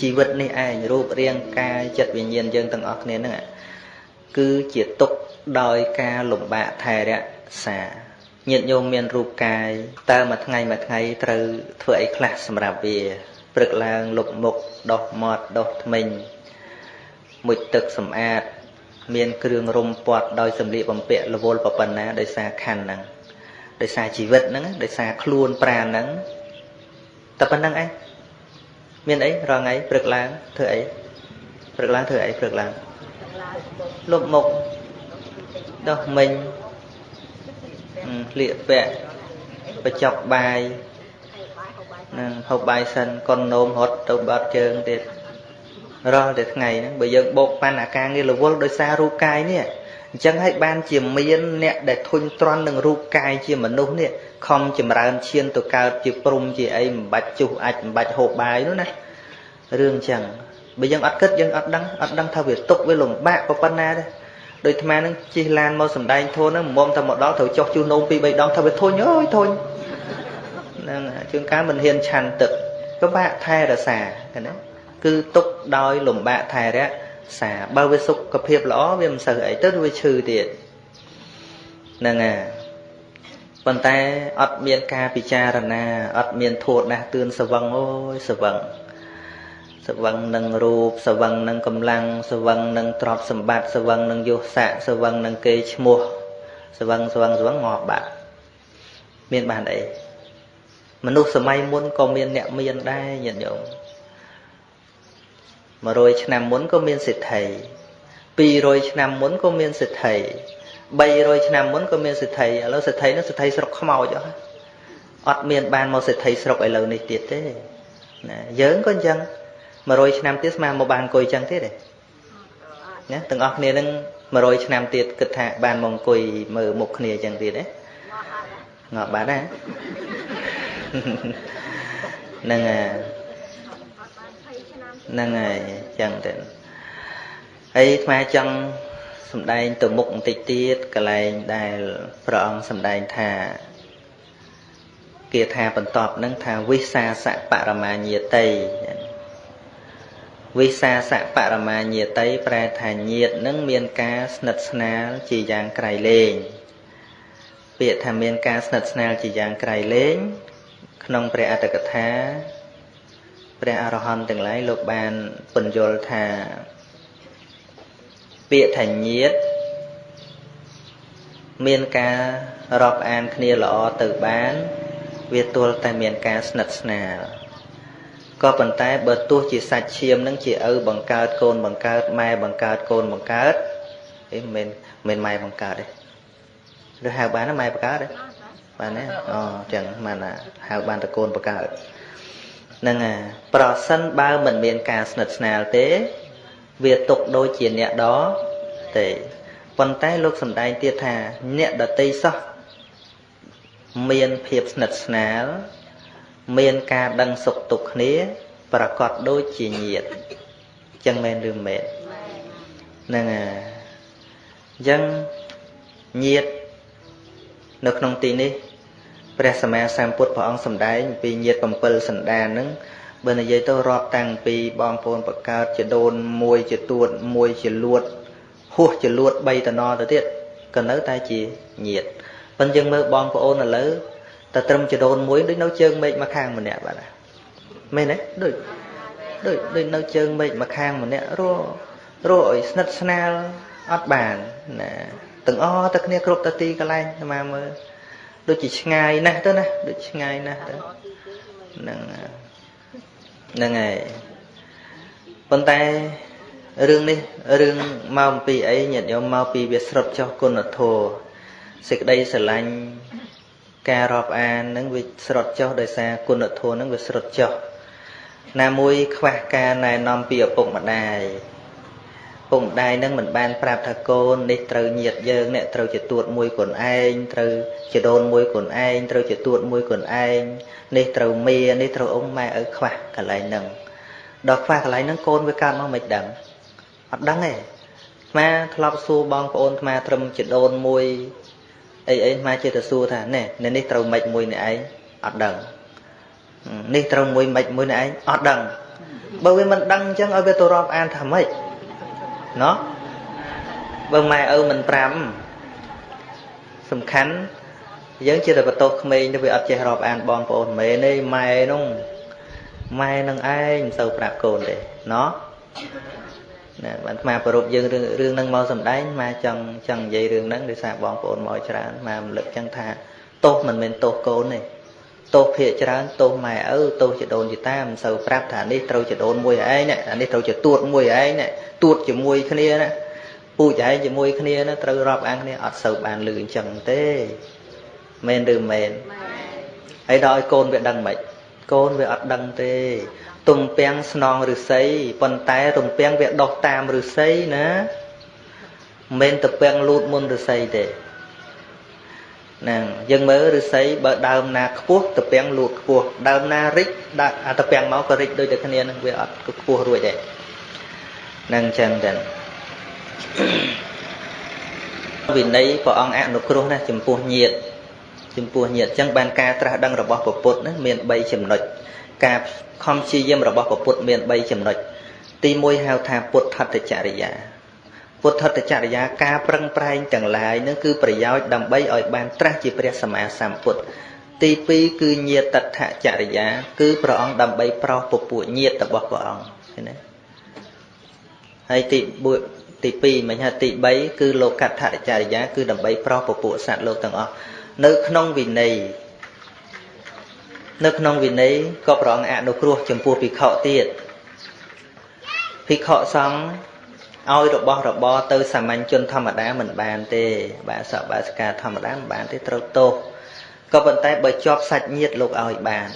ជីវិតនេះឯងរូបរាងកាយចិត្តវិញ្ញាណយើងទាំងអស់គ្នាហ្នឹងគឺជាទុកដោយការលំបាកថែរក្សាញាតិញោមមានរូបកាយតើមួយថ្ងៃមួយថ្ងៃត្រូវធ្វើអីខ្លះសម្រាប់វាព្រឹកឡើងលុបមុខដោះមាត់ដោះធ្មេញមុជទឹកសម្អាត មានគ្រឿងរុំពាត់ដោយសម្លៀកបំពាក់រវល់ប៉ុណ្ណាដោយសារខណ្ឌហ្នឹងដោយសារជីវិតហ្នឹងដោយសារខ្លួនប្រាណហ្នឹងតែប៉ុណ្្នឹងឯង មានអីរងថ្ងៃព្រឹកឡើងធ្វើអីព្រឹកឡើងធ្វើអីព្រឹកឡើងលុបមុខដោះមិញស្លៀកពាក់បញ្ចុកបាយនឹងហូបបាយសិនកុននោមរត់ទៅបាត់ជើងទៀតរាល់តែថ្ងៃហ្នឹងបើយើងបោកប៉ាន់អាការងាររវល់ដោយសាររូបកាយនេះ អញ្ចឹងហើយបានជាមានអ្នកដែលធុញទ្រាន់នឹងរូបកាយជាមនុស្សនេះខំចម្រើនឈានទៅកើតជាព្រំជាអីមិនបាច់ជុះអាចមិនបាច់ហូបបាយនោះណារឿងអញ្ចឹងបើយើងអត់គិតយើងអត់ដឹងអត់ដឹងថាវាទុកវាលំបាកប៉ុណ្ណាទេដូចអាត្មានឹងជិះឡានមកសំដែងធូនហ្នឹងមុំតែមកដល់ត្រូវចុះជូននោមពីរបីដងថាវាធុញអើយធុញហ្នឹងជួនកាលមិនហ៊ានឆាន់ទឹកពិបាកថែរក្សាណាគឺទុកដោយលំបាកថែរក្សា បើវាសុខភាពល្អវាមិនសូវអីទៅវាឈឺទៀតហ្នឹងហើយប៉ុន្តែអត់មានការពិចារណាអត់មានធួតណាស់ទឿនសវឹងអូយសវឹងសវឹងនឹងរូបសវឹងនឹងកម្លាំងសវឹងនឹងទ្រព្យសម្បត្តិសវឹងនឹងយសស័កសវឹងនឹងគេឈ្មោះសវឹងសវឹងសវឹងងាប់បាត់មានបានអីមនុស្សសម័យមុនក៏មានអ្នកមានដែរញាតិញោម 100ឆ្នាំមុនក៏មានសិទ្ធិ200ឆ្នាំមុនក៏មានសិទ្ធិ300ឆ្នាំមុនក៏មានសិទ្ធិឥឡូវសិទ្ធិនោះសិទ្ធិស្រុកខ្មោចអស់អត់មានបានមកសិទ្ធិស្រុកឥឡូវនេះទៀតទេណាយើងក៏អញ្ចឹង100ឆ្នាំទៀតស្មានមកបានអង្គុយចឹងទៀតទេណាទាំងអស់គ្នានឹង100ឆ្នាំទៀតគិតថាបានមកអង្គុយមើលមុខគ្នាចឹងទៀតទេងាប់បានណាហ្នឹងហើយ ហ្នឹងហើយចឹងទៅហើយអាត្មាចង់សំដែងទៅមុខបន្តិចទៀតកន្លែងដែលព្រះអង្គសំដែងថាគាថាបន្តនឹងថាវិសាសបរមាញាតិវិសាសបរមាញាតិប្រែថាញាតនឹងមានការស្និទ្ធស្នាលជាយ៉ាងក្រៃលែងពាក្យថាមានការស្និទ្ធស្នាលជាយ៉ាងក្រៃលែងក្នុងព្រះអត្តកថា ព្រះអរហន្តទាំងឡាយលោកបានពន្យល់ថាពាក្យថាញាតមានការរាប់អានគ្នាល្អទៅបាន វាទល់តែមានការស្និទ្ធស្នាលក៏ប៉ុន្តែបើទោះជាសាច់ឈាមនឹងជាឪបង្កើតកូនបង្កើតម៉ែបង្កើតកូនបង្កើតអីមិនមិនម៉ែបង្កើតទេឬហៅបានម៉ែបង្កើតទេបានទេអូចឹងបានហៅបានតកូនបង្កើត ហ្នឹងហើយប្រសិនបើមិនមានការស្និទ្ធស្នាលទេ វាទុកដូចជាអ្នកដទេប៉ុន្តែលោកសំដែងទៀតថាអ្នកដតីសោះមានភាពស្និទ្ធស្នាល មានការដឹងសុខទុក្ខគ្នា ប្រកបដូចជាញាតចឹងមែនឬមែនហ្នឹងហើយអញ្ចឹងញាតនៅក្នុងទីនេះ ព្រះសម្មាសម្ពុទ្ធព្រះអង្គសម្ដែងពីញាត7សន្តានហ្នឹងបើនិយាយទៅរាប់តាំងពីបងប្អូនបកើតជាដូនមួយជាទួតមួយជាលួតហួសជាលួត3តំណទៅទៀតក៏នៅតែជាញាតប៉ុន្តែយើងមើលបងប្អូនឥឡូវតែត្រឹមចដូនមួយដូចនៅជើងមេឃមកខាងម្នាក់បាទមែនទេដូចដូចដូចនៅជើងមេឃមកខាងម្នាក់រស់រស់ឲ្យស្និទ្ធស្នាលអត់បានណាទាំងអស់តែគ្នាគ្រប់តទីកន្លែងមកមើល ដូចជាឆ្ងាយណាស់ទៅណាដូចឆ្ងាយណាស់ទៅហ្នឹងហ្នឹងហើយប៉ុន្តែរឿងនេះរឿងមកអំពីអីញាតិញោមមកពីវាស្រុតចុះគុណធម៌សេចក្តីស្រឡាញ់ការរាប់អាននឹងវាស្រុតចុះដោយសារគុណធម៌នឹងវាស្រុតចុះណាមួយខ្វះការណែនាំពីឪពុកម្ដាយ ពុកម្ដាយនឹងមិនបានប្រាប់ថាកូននេះត្រូវញាតយើងអ្នកត្រូវជាទួតមួយខ្លួនឯងត្រូវជាដូនមួយខ្លួនឯងត្រូវជាទួតមួយខ្លួនឯងនេះត្រូវមីនេះត្រូវអ៊ំម៉ែឪខ្វះកន្លែងហ្នឹងដល់ខ្វះកន្លែងហ្នឹងកូនវាកើតមកមិនដឹងអត់ដឹងទេស្មាធ្លាប់សួរបងប្អូនស្មាត្រឹមជាដូនមួយអីអីស្មាចេះតែសួរថាណែនៅនេះត្រូវម៉េចមួយនេះឯងអត់ដឹងនេះត្រូវមួយម៉េចមួយនេះឯងអត់ដឹងបើវាមិនដឹងអញ្ចឹងឲ្យវាទៅរាប់អានថាម៉េច ណោះបើម៉ែឪមិនប្រាំសំខាន់យើងជាតែបន្ទោសក្មេងទៅវាអត់ចេះរាប់អានបងប្អូនមែនទេម៉ែនោះម៉ែនឹងឯងមិនសូវប្រាប់កូនទេណោះណាបានអាប្រពយើងរឿងរឿងហ្នឹងមកសំដែងមកចង់ចង់និយាយរឿងហ្នឹងដោយសារបងប្អូនមកច្រើនមករំលឹកចឹងថាទោសមិនមែនទោសកូនទេទោសភាកច្រើនទោសម៉ែឪទោសជាដូនជាតាមិនសូវប្រាប់ថានេះត្រូវជាដូនមួយឯងណាអានេះត្រូវជាទួតមួយឯងណា ទួតជាមួយគ្នាណាពូចឯងជាមួយគ្នាណាត្រូវរាប់អានគ្នាអត់សូវបានលឺអញ្ចឹងទេមែនឬមែនហើយដល់ឲ្យកូនវាដឹងមិនកូនវាអត់ដឹងទេ ទំពាំងស្នងឫស្សីប៉ុន្តែទំពាំងវាដុះតាមឫស្សីណាមិនទំពាំងលូតមុនឫស្សីទេហ្នឹងយើងមើលឫស្សីបើដើមណាខ្ពស់ទំពាំងលូតខ្ពស់ដើមណារិចដាក់អាទំពាំងមកក៏រិចដូចតែគ្នានឹងវាអត់ខ្ពស់រួចទេហ្នឹងចឹងទៅវិន័យព្រះអង្គអនុគ្រោះណាចំពោះញាតចំពោះញាតចឹងបានការត្រាស់ដឹងរបស់ពុទ្ធណាមាន3ចំណុចការខំព្យាយាមរបស់ពុទ្ធមាន3ចំណុចទី1ហៅថាពុទ្ធតចរិយាពុទ្ធតចរិយាការប្រឹងប្រែងទាំងឡាយនឹងគឺប្រយោជន៍ដើម្បីឲ្យបានត្រាស់ជាព្រះសម្មាសម្ពុទ្ធទី2គឺញាតតចរិយា គឺព្រះអង្គដើម្បីប្រោសពពួកញាតរបស់ព្រះអង្គឃើញទេ ហើយទីទី2មិញហ่าទី3គឺលោកតចរិយាគឺដើម្បីប្រោសពពួកសត្វលោកទាំងអស់នៅក្នុងវិន័យនៅក្នុងវិន័យក៏ព្រះអង្គអនុគ្រោះចំពោះភិក្ខុទៀតភិក្ខុសង្ឃឲ្យរបស់របរទៅសាមញ្ញជនធម្មតាមិនបានទេ បាទសបាសកាធម្មតាមិនបានទេត្រូវទោសក៏ប៉ុន្តែបើជាប់សាច់ញាតិលោកឲ្យបាន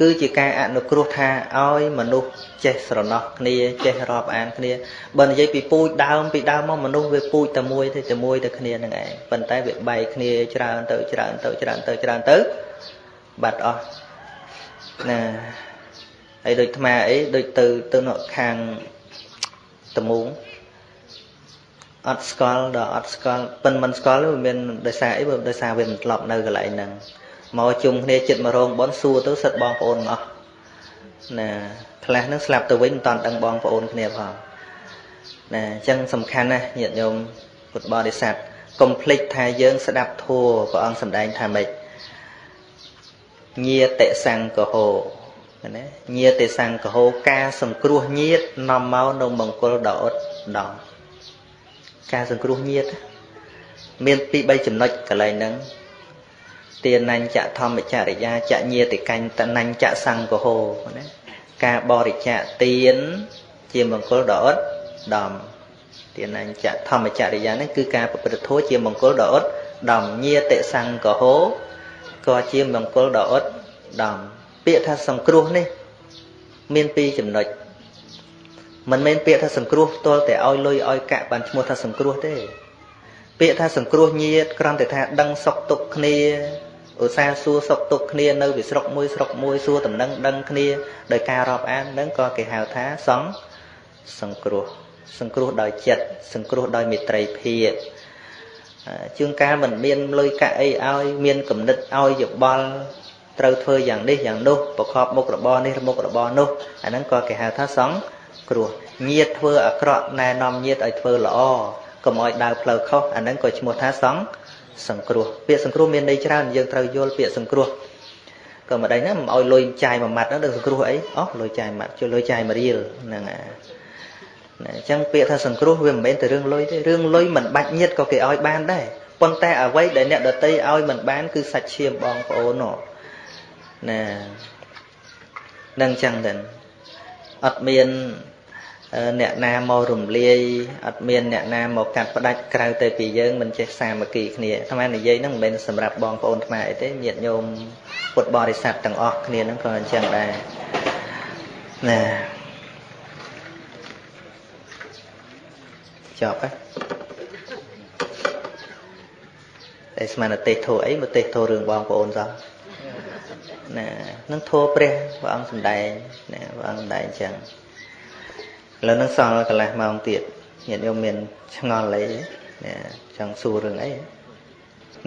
គឺជាការអនុគ្រោះថាឲ្យមនុស្សចេះស្រណោះគ្នាចេះរាប់អានគ្នាបើនិយាយពីពូជដើមពីដើមមកមនុស្សវាពូជតែមួយទេតែមួយតែគ្នានឹងឯងប៉ុន្តែវាបែកគ្នាច្រើនទៅច្រើនទៅច្រើនទៅច្រើនទៅបាត់អស់ណាហើយដូចថ្មអីដូចទៅទៅនៅខាងតមូងអត់ស្គាល់ដល់អត់ស្គាល់ប៉ិនមិនស្គាល់វាមានដោយសារអីបើដោយសារវាមិនធ្លាប់នៅកន្លែងហ្នឹង មកជុំគ្នាចិត្តមករោងបនសួរទៅសិតបងប្អូនអស់ណាខ្លះហ្នឹងស្លាប់ទៅវិញមិនតាន់ដឹងបងប្អូនគ្នាផងណាអញ្ចឹងសំខាន់ណាស់ញាតិញោមពុទ្ធបរិស័ទកុំភ្លេចថាយើង ស្ដាប់ធัวព្រះអង្គសម្ដែងថាម៉េចញាតិសង្កហោណាញាតិសង្កហោការសង្គ្រោះញាតិនាំមកនៅមង្គលដ៏អត់ដំការសង្គ្រោះញាតិមានពី3ចំណុចកន្លែងហ្នឹង ទានញ្ញធម្មចរិយាចញាតិកញ្ញតនញ្ញសង្កហោណាការបរិច្ចាគទានជាមង្គលដ៏អត់ដំទានញ្ញធម្មចរិយានេះគឺការប្រព្រឹត្តធម៌ជាមង្គលដ៏អត់ដំញាតិសង្កហោក៏ជាមង្គលដ៏អត់ដំពាក្យថាសង្គ្រោះនេះ មានពីរចំណុចមិនមែនពាក្យថាសង្គ្រោះផ្ទាល់តែឲ្យលុយឲ្យកាក់បានឈ្មោះថាសង្គ្រោះទេពាក្យថាសង្គ្រោះញាតគ្រាន់តែថាដឹងសុខទុក្ខគ្នា ឧស្សាហ៍សួរសុខទុក្ខគ្នានៅវិស្រុកមួយស្រុកមួយសួរតំណឹងដឹងគ្នាដោយការរាប់អាននឹងក៏គេហៅថាសង្សង្គ្រោះសង្គ្រោះដោយចិត្តសង្គ្រោះដោយមេត្រីភាពជួនកាលមិនមានលុយកាក់អីឲ្យមានគំនិតឲ្យយោបល់ត្រូវធ្វើយ៉ាងនេះយ៉ាងនោះប្រកបមុខរបរនេះមុខរបរនោះអាហ្នឹងក៏គេហៅថាសង្គ្រោះញាតធ្វើអាក្រក់ណែនាំញាតឲ្យធ្វើល្អកុំឲ្យដើរផ្លូវខុសអាហ្នឹងក៏ឈ្មោះថាសង្សង្គ្រោះពាក្យសង្គ្រោះមានន័យច្រើនយើងត្រូវយល់ពាក្យសង្គ្រោះក៏មិនដេញណាមិនឲ្យលុយចាយមួយម៉ាត់ហ្នឹងទៅសង្គ្រោះអីអូលុយចាយម៉ាត់ជួយលុយចាយមួយរៀលហ្នឹងអាណាអញ្ចឹងពាក្យថាសង្គ្រោះវាមិនមែនតែរឿងលុយទេរឿងលុយមិនបាច់ញាតក៏គេឲ្យបានដែរប៉ុន្តែអ្វីដែលអ្នកដតីឲ្យមិនបាន គឺសាច់ឈាមបងប្អូនណានឹងអញ្ចឹងទៅអត់មាន អ្នកណាមករំលាយអត់មានអ្នកណាមកកាត់ផ្ដាច់ក្រៅទៅពីយើងមិនចេះសាមគ្គីគ្នាអាត្មានិយាយហ្នឹងមិនមែនសម្រាប់បងប្អូនខ្មែរអីទេញាតិញោមពុទ្ធបរិស័ទទាំងអស់គ្នាហ្នឹងក៏អញ្ចឹងដែរណាចប់ហើយតែស្មានទេសធោអីមកទេសធោរឿងបងប្អូនសោះណានឹងធោព្រះព្រះអង្គសំដែងណាព្រះអង្គសំដែងអញ្ចឹង ឥឡូវនឹងសល់កន្លះម៉ោងទៀតញាតិញោមមានឆ្ងល់អីណាចង់សួររឿងអី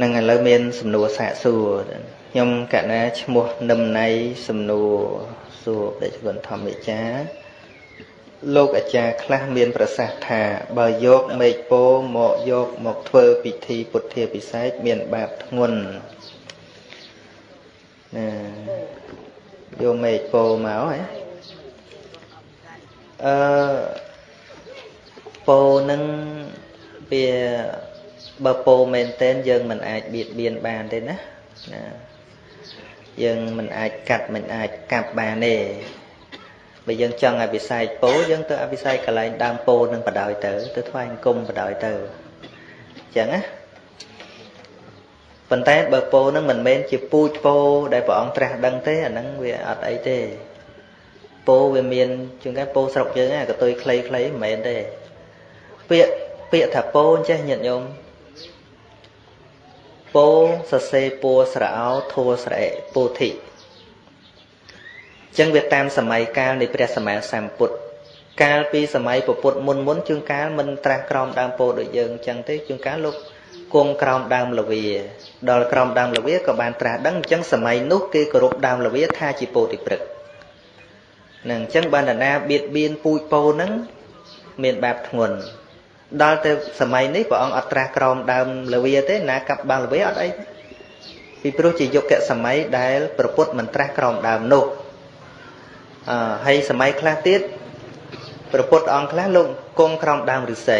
នឹងឥឡូវមានសំណួរសាកសួរខ្ញុំកណាឈ្មោះនឹមណៃសំណួរសួរដេចគុណធម្មចាលោកអាចារ្យខ្លះមានប្រសាសន៍ថាបើយកមេឃពោមកយកមកធ្វើពិធីពុទ្ធាពិសេសមានបាបធ្ងន់ណាយកមេឃពោមកហ៎ អឺពោនឹងវាបើពោមែនតែនយើងមិនអាចបៀតបៀនបានទេណាណាយើងមិនអាចកាត់មិនអាចកាប់បានទេបើយើងចង់ឲ្យវិស័យពោយើងទៅអវិស័យកន្លែងដើមពោនឹងបដ ாய் ទៅទៅថ្វាយអង្គមបដ ாய் ទៅអញ្ចឹងណាប៉ុន្តែបើពោនឹងមិនមែនជាពូជពោដែលព្រះអង្គត្រាស់ដឹងទេអាហ្នឹងវាអត់អីទេ ពោវាមានជាងគេពោស្រុកយើងហ្នឹងកតុយខ្លីៗមិនមែនទេពាក្យពាក្យថាពោចេះញាតិញោមពោសសេពួស្រអោធัวស្រអេពោធិចឹងវាតាមសម័យកាលនៃព្រះសម្មាសម្ពុទ្ធកាលពីសម័យពុទ្ធមុនមុនជួនកាលមិនត្រាស់ក្រោមដើមពោដូចយើងចឹងទេជួនកាលលោកគង់ក្រោមដើមលវាដល់ក្រោមដើមលវាក៏បានត្រាស់ដឹងអញ្ចឹងសម័យនោះគេគោរពដើមលវាថាជាពោធិព្រឹក នឹងអញ្ចឹងបានតាណាបៀតបៀនពូជពោហ្នឹងមានបាបធ្ងន់ដល់ទៅសម័យនេះព្រះអង្គអត់ត្រាស់ក្រោមដើមលវាទេណាកាប់បាំងលវាអត់អីពីព្រោះជាយុគសម័យដែលប្រពុតមិនត្រាស់ក្រោមដើមនោះអឺហើយសម័យខ្លះទៀតប្រពុតអង្គខ្លះលោកគង់ក្រោមដើមឫស្សី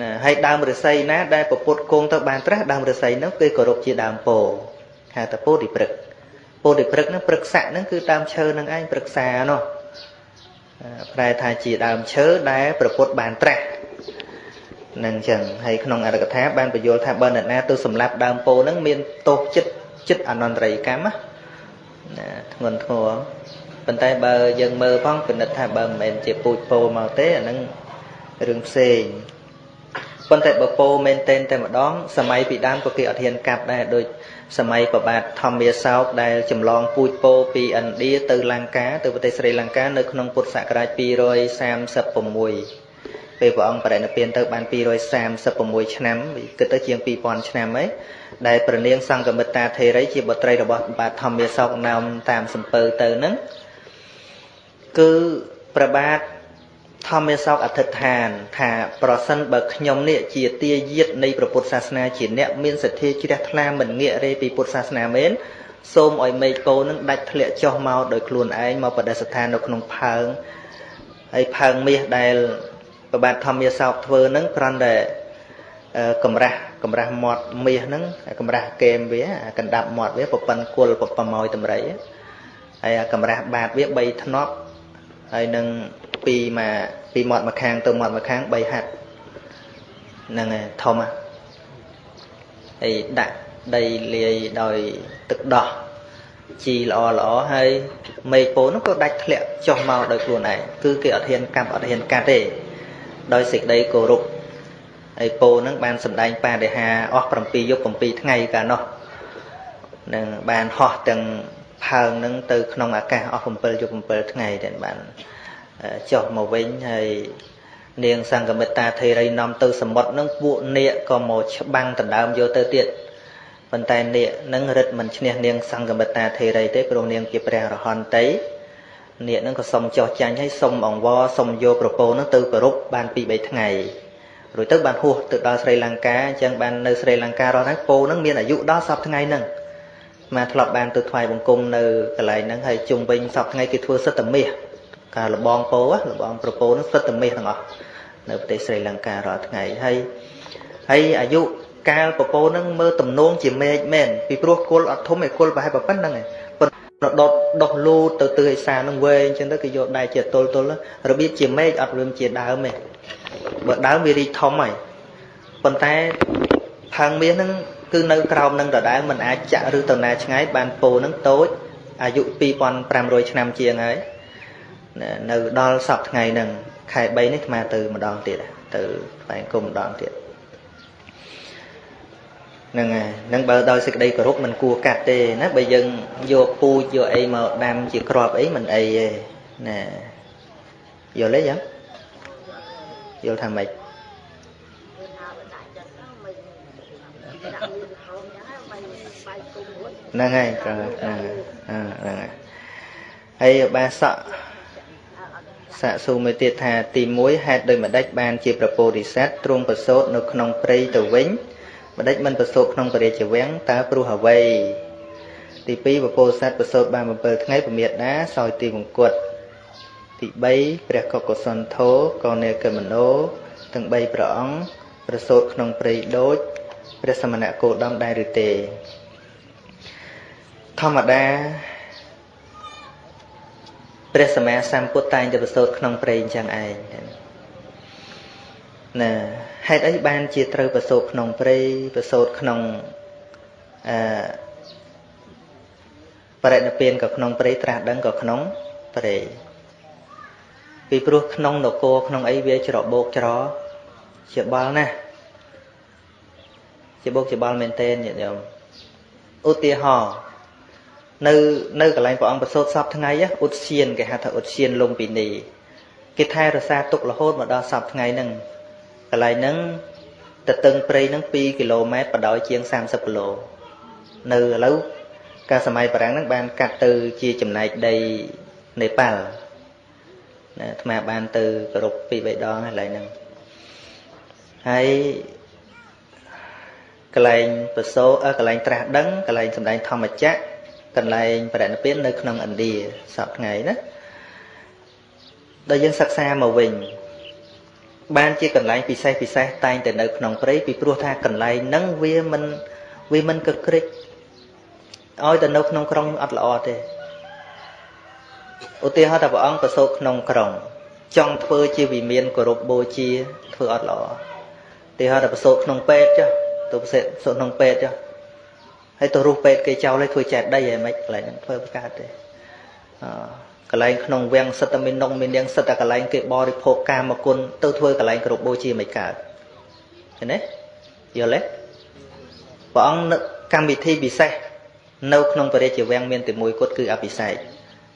ណាហើយដើមឫស្សីណាដែលប្រពុតគង់ទៅបានត្រាស់ដើមឫស្សីនោះគេគោរពជាដើមពោហៅថាពោធិព្រឹក ពោធិព្រឹកហ្នឹងព្រឹកស័កហ្នឹងគឺដើមឈើហ្នឹងឯងព្រឹក្សានោះប្រែថាជាដើមឈើដែលប្រពុតបានត្រាស់នឹងចឹងហើយក្នុងអរកថាបានបញ្យល់ថាបើអ្នកណាទៅសម្លាប់ដើមពោហ្នឹងមានទោសចិត្តចិត្តអនន្តរិយកម្មណាធ្ងន់ធ្ងរប៉ុន្តែបើយើងមើលផងពិនិត្យថាបើមិនមែនជាពូជពោមកទេអាហ្នឹងរឿងផ្សេង ប៉ុន្តែបើពោមែនតែនតែម្ដងសម័យពីដើមក៏គេអត់ហ៊ានកាប់ដែរដូចសម័យប្របាទធម្មាសោកដែលចម្លងពូជពោពីឥណ្ឌាទៅលង្កាទៅប្រទេសស្រីលង្កានៅក្នុងពុទ្ធសករាជ236ពេលព្រះអង្គបរិនិព្វានទៅបាន236ឆ្នាំគិតទៅជាង2000ឆ្នាំហើយដែលព្រះនាងសង្កមិត្តាធេរីជាបុត្រីរបស់បាទធម្មាសោកណោមតាមសំពើទៅហ្នឹងគឺព្រះបាទ ធម្មាសោកអធិដ្ឋាន ថាប្រសិនបើខ្ញុំនេះជាទាយាទនៃព្រះពុទ្ធសាសនាជាអ្នកមានសទ្ធាជ្រះថ្លាមិនងាករេពីពុទ្ធសាសនាមែនសូមឲ្យមេឃពោនឹងដាច់ធ្លាក់ចុះមកដោយខ្លួនឯងមកបដិស្ថាននៅក្នុងផើងហើយផើងមាសដែលប្របាទធម្មាសោកធ្វើហ្នឹងគ្រាន់តែកម្រាស់កម្រាស់មាត់មាសហ្នឹងកម្រាស់កេមវាកណ្ដាប់មាត់វាប្រប៉ិនគុលប្រម៉ោយតម្រៃហើយកម្រាស់បាតវា3ធ្នប់ ហើយនឹងពីមកពីមាត់មកខាងទៅមាត់មកខាង3ហាត់ហ្នឹងហើយធំហើយដាក់ដីលាយដោយទឹកដោះជីល្អល្អហើយមេឃពោនោះក៏ដាច់ធ្លាក់ចុះមកដោយខ្លួនឯងគឺគេអត់ហ៊ានកាប់អត់ហ៊ានកាត់ទេដោយសេចក្តីគោរពហើយពោនឹងបានសម្ដែងបដិហាអស់7យប់7ថ្ងៃកាលនោះនឹងបានហោះទាំង ផើងនឹងទៅក្នុងអាកាសអស់7យប់7ថ្ងៃដែលបានចុះមកវិញហើយនាងសង្កមិត្តាធេរីនាំទៅសមុទ្រនឹងពួកនាគក៏មកច្បាំងដណ្ដើមយកទៅទៀតប៉ុន្តែនាគនឹងរិទ្ធមិនឈ្នះនាងសង្កមិត្តាធេរីទេព្រោះនាងជាព្រះរហន្តីនាគនឹងក៏សុំចោះចាញ់ឲ្យសុំអង្វរសុំយកប្រពោនឹងទៅគោរពបាន2 3ថ្ងៃរួចទៅបានហួសទៅដល់ស្រីលង្កាអញ្ចឹងបាននៅស្រីលង្ការស់ហ្នឹងពោនឹងមានអាយុដល់សពថ្ងៃហ្នឹង មកធ្លាប់បានទៅថ្វាយបង្គំនៅកន្លែងហ្នឹងហើយជុំវិញសពថ្ងៃគេធ្វើសិទ្ធិមាសការលបងពោលបងប្រពោនឹងសិទ្ធិមាសទាំងអស់នៅប្រទេសស្រីលង្ការាល់ថ្ងៃហើយហើយអាយុកាលប្រពោនឹងមើលទំនងជាមេឃមែនពីព្រោះគុលអត់ធំឯគុលប្រហែលប៉ុណ្្នឹងឯងប៉ុន្តែដុតដុសលូតទៅទិសឯសានឹងវែងអញ្ចឹងទៅគេយកដៃជាទល់ទល់របៀបជាមេឃអត់វាជាដើមទេបើដើមវារីកធំហើយប៉ុន្តែផើងមាសហ្នឹង គឺនៅក្រោមនឹងដដែលมันអាចចាក់ឬទៅណាឆ្ងាយបានពោហ្នឹងតូចអាយុ2500ឆ្នាំជាងហើយនៅដល់សប្តាហ៍ថ្ងៃហ្នឹងខែ3នេះអាត្មាទៅម្ដងទៀតទៅស្វែងគុំម្ដងទៀតហ្នឹងហើយហ្នឹងបើដោយសេចក្តីគោរពមិនគួរកាត់ទេណាបើយើងយកពូជយកអីមកដាំជាក្របអីមិនអីទេណាយល់ទេយ៉ាងយល់ថាម៉េច ហ្នឹងហើយហ្នឹងហើយហ្នឹងហើយហើយបាសកសាកសួរមួយទៀតថា ទី1ហេតុដូចម្ដេចបានជាប្រពោធិសត្វទ្រង់ប្រសូតនៅក្នុងព្រៃទៅវិញម្ដេចមិនប្រសូតក្នុងពរាជវាំងតើព្រោះអ្វីទី2ពពោធិសត្វប្រសូតបាន7ថ្ងៃពមេដាសោយទីមង្គតទី3ព្រះកុកុសនធោកោនេកមនោទាំង3ព្រះអង្គប្រសូតក្នុងព្រៃដូចព្រះសមណគោដមដែរឬទេ ធម្មតាព្រះសម្មាសម្ពុទ្ធតែងតែប្រសូតក្នុងព្រៃអញ្ចឹងឯងណាហេតុអីបានជាត្រូវប្រសូតក្នុងព្រៃប្រសូតក្នុងអឺបរិណិព្វានក៏ក្នុងព្រៃត្រាស់ដឹងក៏ក្នុងព្រៃពីព្រោះក្នុងនគរក្នុងអីវាច្របោកច្រជាបល់ណាស់ជាបោកជាបល់មែនទែនញាតិញោមឧទាហរណ៍ នៅនៅកន្លែងព្រះអង្គប្រសូតសពថ្ងៃឧទ្យានគេហៅថាឧទ្យានលំពិនីគេថែរក្សាទុករហូតមកដល់សពថ្ងៃហ្នឹងកន្លែងហ្នឹងទៅតឹងព្រៃហ្នឹង2គីឡូម៉ែត្របដោយជាង30គីឡូនៅឥឡូវកាលសម័យបារាំងហ្នឹងបានកាត់ទៅជាចំណែកដីនេប៉ាល់ណាអាត្មាបានទៅគោរពពីរបីដងកន្លែងហ្នឹងហើយកន្លែងប្រសូកន្លែងត្រាស់ដឹងកន្លែងសម្ដែងធម្មចក្រ កន្លែងបរិណិព្វាននៅក្នុងឥណ្ឌាសពថ្ងៃណាដល់យើងសិក្សាមកវិញបានជាកន្លែងពិសេសពិសេសតែងតែនៅក្នុងព្រៃពីព្រោះថាកន្លែងហ្នឹងវាមិនវាមិនកក្រិចឲ្យតែនៅក្នុងក្រុងអត់ល្អទេឧទាហរណ៍ថាព្រះអង្គប្រសូតក្នុងក្រុង ចង់ធ្វើជាវិមានគោរពបូជាធ្វើអត់ល្អឧទាហរណ៍ថាប្រសូតក្នុងពេទ្យចុះទៅប្រសូតក្នុងពេទ្យចុះ ហើយទៅរុះពេទ្យគេចោលឲ្យធ្វើចែកដីហើយមិនកន្លែងហ្នឹងធ្វើបកើតទេអកន្លែងក្នុងវាំងសិតតែមាននងមាននាងសិតតែកន្លែងគេបរិភោគកាមគុណទៅធ្វើកន្លែងគ្រប់បូជាមិនកើតឃើញទេយល់ទេព្រះអង្គកម្មវិធីពិសេសនៅក្នុងបរិជាវាំងមានតែមួយគត់គឺអភិសេក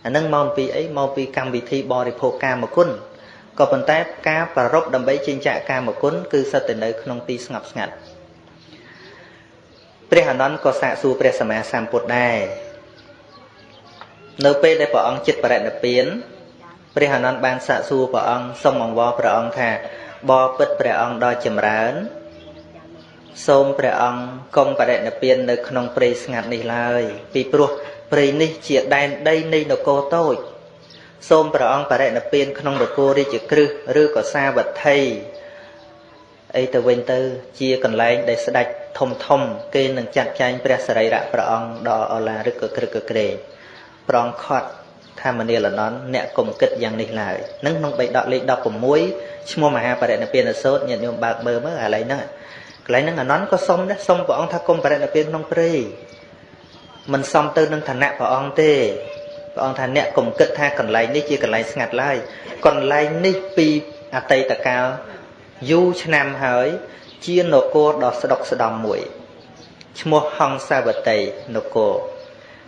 អានឹងមកពីអីមកពីកម្មវិធីបរិភោគកាមគុណក៏ប៉ុន្តែការប្ររពដើម្បីចិញ្ចាក់កាមគុណគឺសិតតែនៅក្នុងទីស្ងប់ស្ងាត់ ព្រះអនន្តក៏សាកសួរព្រះសម្មាសម្ពុទ្ធដែរនៅពេលដែលព្រះអង្គចិត្តបរិនិព្វានព្រះអនន្តបានសាកសួរព្រះអង្គសូមអង្វរព្រះអង្គថាបបពិតព្រះអង្គដ៏ចម្រើនសូមព្រះអង្គកុំបរិនិព្វាននៅក្នុងព្រៃស្ងាត់នេះឡើយពីព្រោះព្រៃនេះជាដែនដីនៃនគរតូច សូមព្រះអង្គបរិនិព្វានក្នុងនគររាជក្រឹសឬក៏សាវត្ថី អីទៅវិញទៅ ជាកន្លែងដែលស្ដេចធំធំ គេនឹងចាត់ចែងព្រះសរីរៈព្រះអង្គដល់អឡារឹកក្រឹកក្រែងប្រងខត់ថាមនាលនន់អ្នកកុំគិតយ៉ាងនេះឡើយនឹងក្នុងបេដកលេខ16ឈ្មោះមហាបរិណិព្វានសោតញាតិញោមបើកមើលមើលកន្លែងហ្នឹងកន្លែងហ្នឹងអនន្តក៏សុំដែរសុំព្រះអង្គថាកុំបរិណិព្វានក្នុងព្រៃមិនសមទៅនឹងឋានៈព្រះអង្គទេព្រះអង្គថាអ្នកកុំគិតថាកន្លែងនេះជាកន្លែងស្ងាត់ឡើយកន្លែងនេះពីអតីតកាល យូរឆ្នាំហើយ ជានគរដ៏ស្ដុកស្ដំមួយឈ្មោះហង្សាវតីនគរ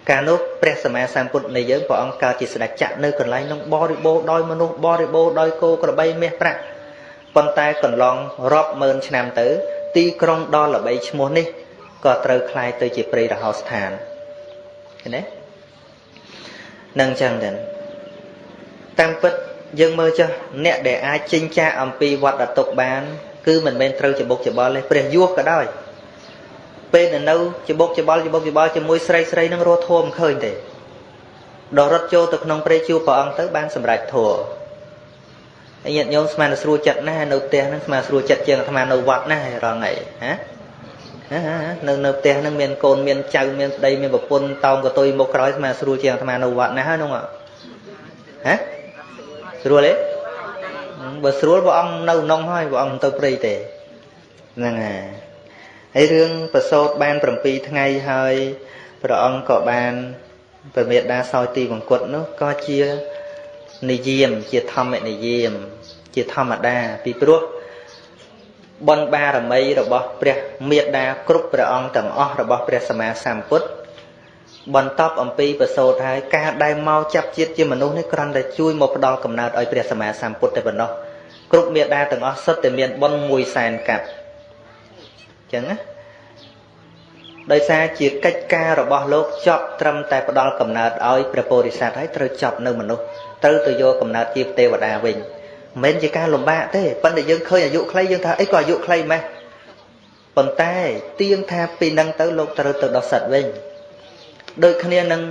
កាលនោះព្រះសម្មាសម្ពុទ្ធនៃយើងព្រះអង្គកើតជាស្ដេចចក្រនៅកន្លែងនោះបរិបូរដោយមនុស្សបរិបូរដោយគោក្របីមាសប្រាក់ប៉ុន្តែកន្លងរាប់ម៉ឺនឆ្នាំទៅ ទីក្រុងដ៏ល្បីឈ្មោះនេះក៏ត្រូវคล้ายទៅជាព្រៃរហោស្ថានឃើញទេនឹងចឹងទៅតាមពិត យើងមើលចុះអ្នកដែលអាចចិញ្ចាអំពីវត្តតុកបាន គឺមិនមែនត្រូវច្បុកច្បល់ទេព្រះយោក៏ដោយពេលនៅនៅច្បុកច្បល់ច្បុកច្បល់ជាមួយស្រីស្រីនឹងរស់ធម៌មិនឃើញទេដល់រត់ចូលទៅក្នុងព្រៃជួព្រះអង្គទៅបានសម្រេចធម៌ហើយញាតិញោមស្មានស្រួលចិត្តណាស់នៅផ្ទះហ្នឹងស្មានស្រួលចិត្តជាងអាត្មានៅវត្តណាស់រងថ្ងៃហានៅនៅផ្ទះហ្នឹងមានកូនមានចៅមានប្តីមានប្រពន្ធតោងកតុយមកក្រោយស្មានស្រួលជាងអាត្មានៅវត្តណាស់ហ្នឹងហ៎ ស្រួលទេបើស្រួលព្រះអង្គនៅក្នុងហើយព្រះអង្គទៅព្រៃទេហ្នឹងហើយហើយរឿងប្រសូតបាន7ថ្ងៃហើយព្រះអង្គក៏បានព្រះមេដាសោយទីវង្គតនោះក៏ជានិយាមជាធម្មនិយាម ជាធម្មតាពីព្រោះបុណ្យបារមីរបស់ព្រះមេដាគ្រប់ព្រះអង្គទាំងអស់របស់ព្រះសម្មាសម្ពុទ្ធ បន្ទាប់អំពីប្រសូតហើយការដែលមកចាប់ជាតិជាមនុស្សនេះគ្រាន់តែជួយមកផ្ដល់កំណើតឲ្យព្រះសម្មាសម្ពុទ្ធតែប៉ុណ្ណោះគ្រប់មេដាទាំងអស់សុទ្ធតែមានបុណ្យ1សែនកាប់អញ្ចឹងណាដោយសារជាកិច្ចការរបស់លោកចប់ត្រឹមតែផ្ដល់កំណើតឲ្យព្រះពោធិសត្វហើយត្រូវចប់នៅមនុស្សត្រូវទៅយកកំណើតជាទេវតាវិញមិនមែនជាការលំបាកទេប៉ុន្តែយើងឃើញអាយុខ្លីយើងថាអីក៏អាយុខ្លីម៉េះប៉ុន្តែទៀងថាពីនឹងទៅលោកត្រូវទៅដល់សត្វវិញ ដូចគ្នានឹង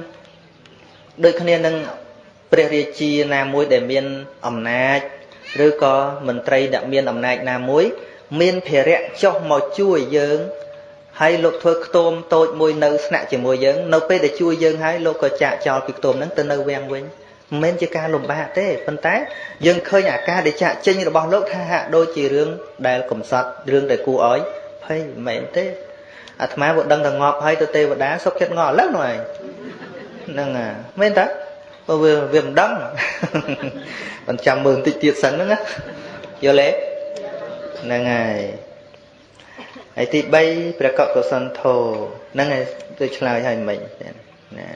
ដូចគ្នានឹងព្រះរាជាណាមួយដែលមានអំណាចឬក៏មន្ត្រីដែលមានអំណាចណាមួយ មានភារៈចុះមកជួយយើងហើយលោកធ្វើខ្ទមតូចមួយនៅស្នាក់ជាមួយយើងនៅពេលដែលជួយយើងហើយលោកក៏ចាក់ចោលពីខ្ទមហ្នឹងទៅនៅវាំងវិញមិនមែនជាការលំបាកទេប៉ុន្តែយើងឃើញអាការដែលចាក់ចេញរបស់លោកថាហាក់ដូចជារឿងដែលកំសត់រឿងដែលគួរឲ្យភ័យមិនមែនទេ អាត្មាក៏ដឹងតែងាប់ហើយទៅទេវតាសុខចិត្តងល់ឥឡូវនោះឯងហ្នឹងហ่าមែនតាព្រោះវាវាមិនដឹងមិនចាំមើលបន្តិចទៀតសិនហ្នឹងណាយល់ទេហ្នឹងហើយហើយទី3ព្រះកកុសលធោហ្នឹងហើយទៅឆ្លើយឲ្យមិញណា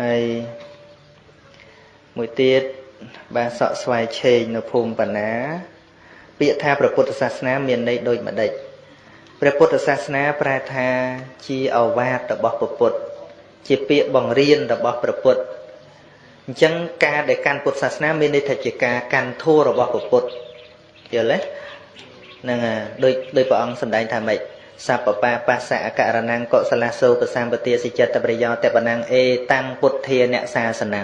ហើយមួយទៀតបានសក់ស្វាយឆេងនៅភូមិបណ្ណា ពាក្យថាព្រះពុទ្ធសាសនាមានន័យដូចម្ដេច ព្រះពុទ្ធសាសនាប្រែថាជាអវាទរបស់ព្រះពុទ្ធជាពាក្យបង្រៀនរបស់ព្រះពុទ្ធអញ្ចឹងការដែលកាន់ពុទ្ធសាសនាមានន័យថាជាការកាន់ធម៌របស់ព្រះពុទ្ធយល់ទេហ្នឹងដូចដូចព្រះអង្គសម្ដែងថាម៉េចសពបាបស្សៈអករណង្គកុសលសោកសម្បទាសិចិត្តប្រយោតបណੰអេតាំងពុទ្ធាអ្នកសាសនੰ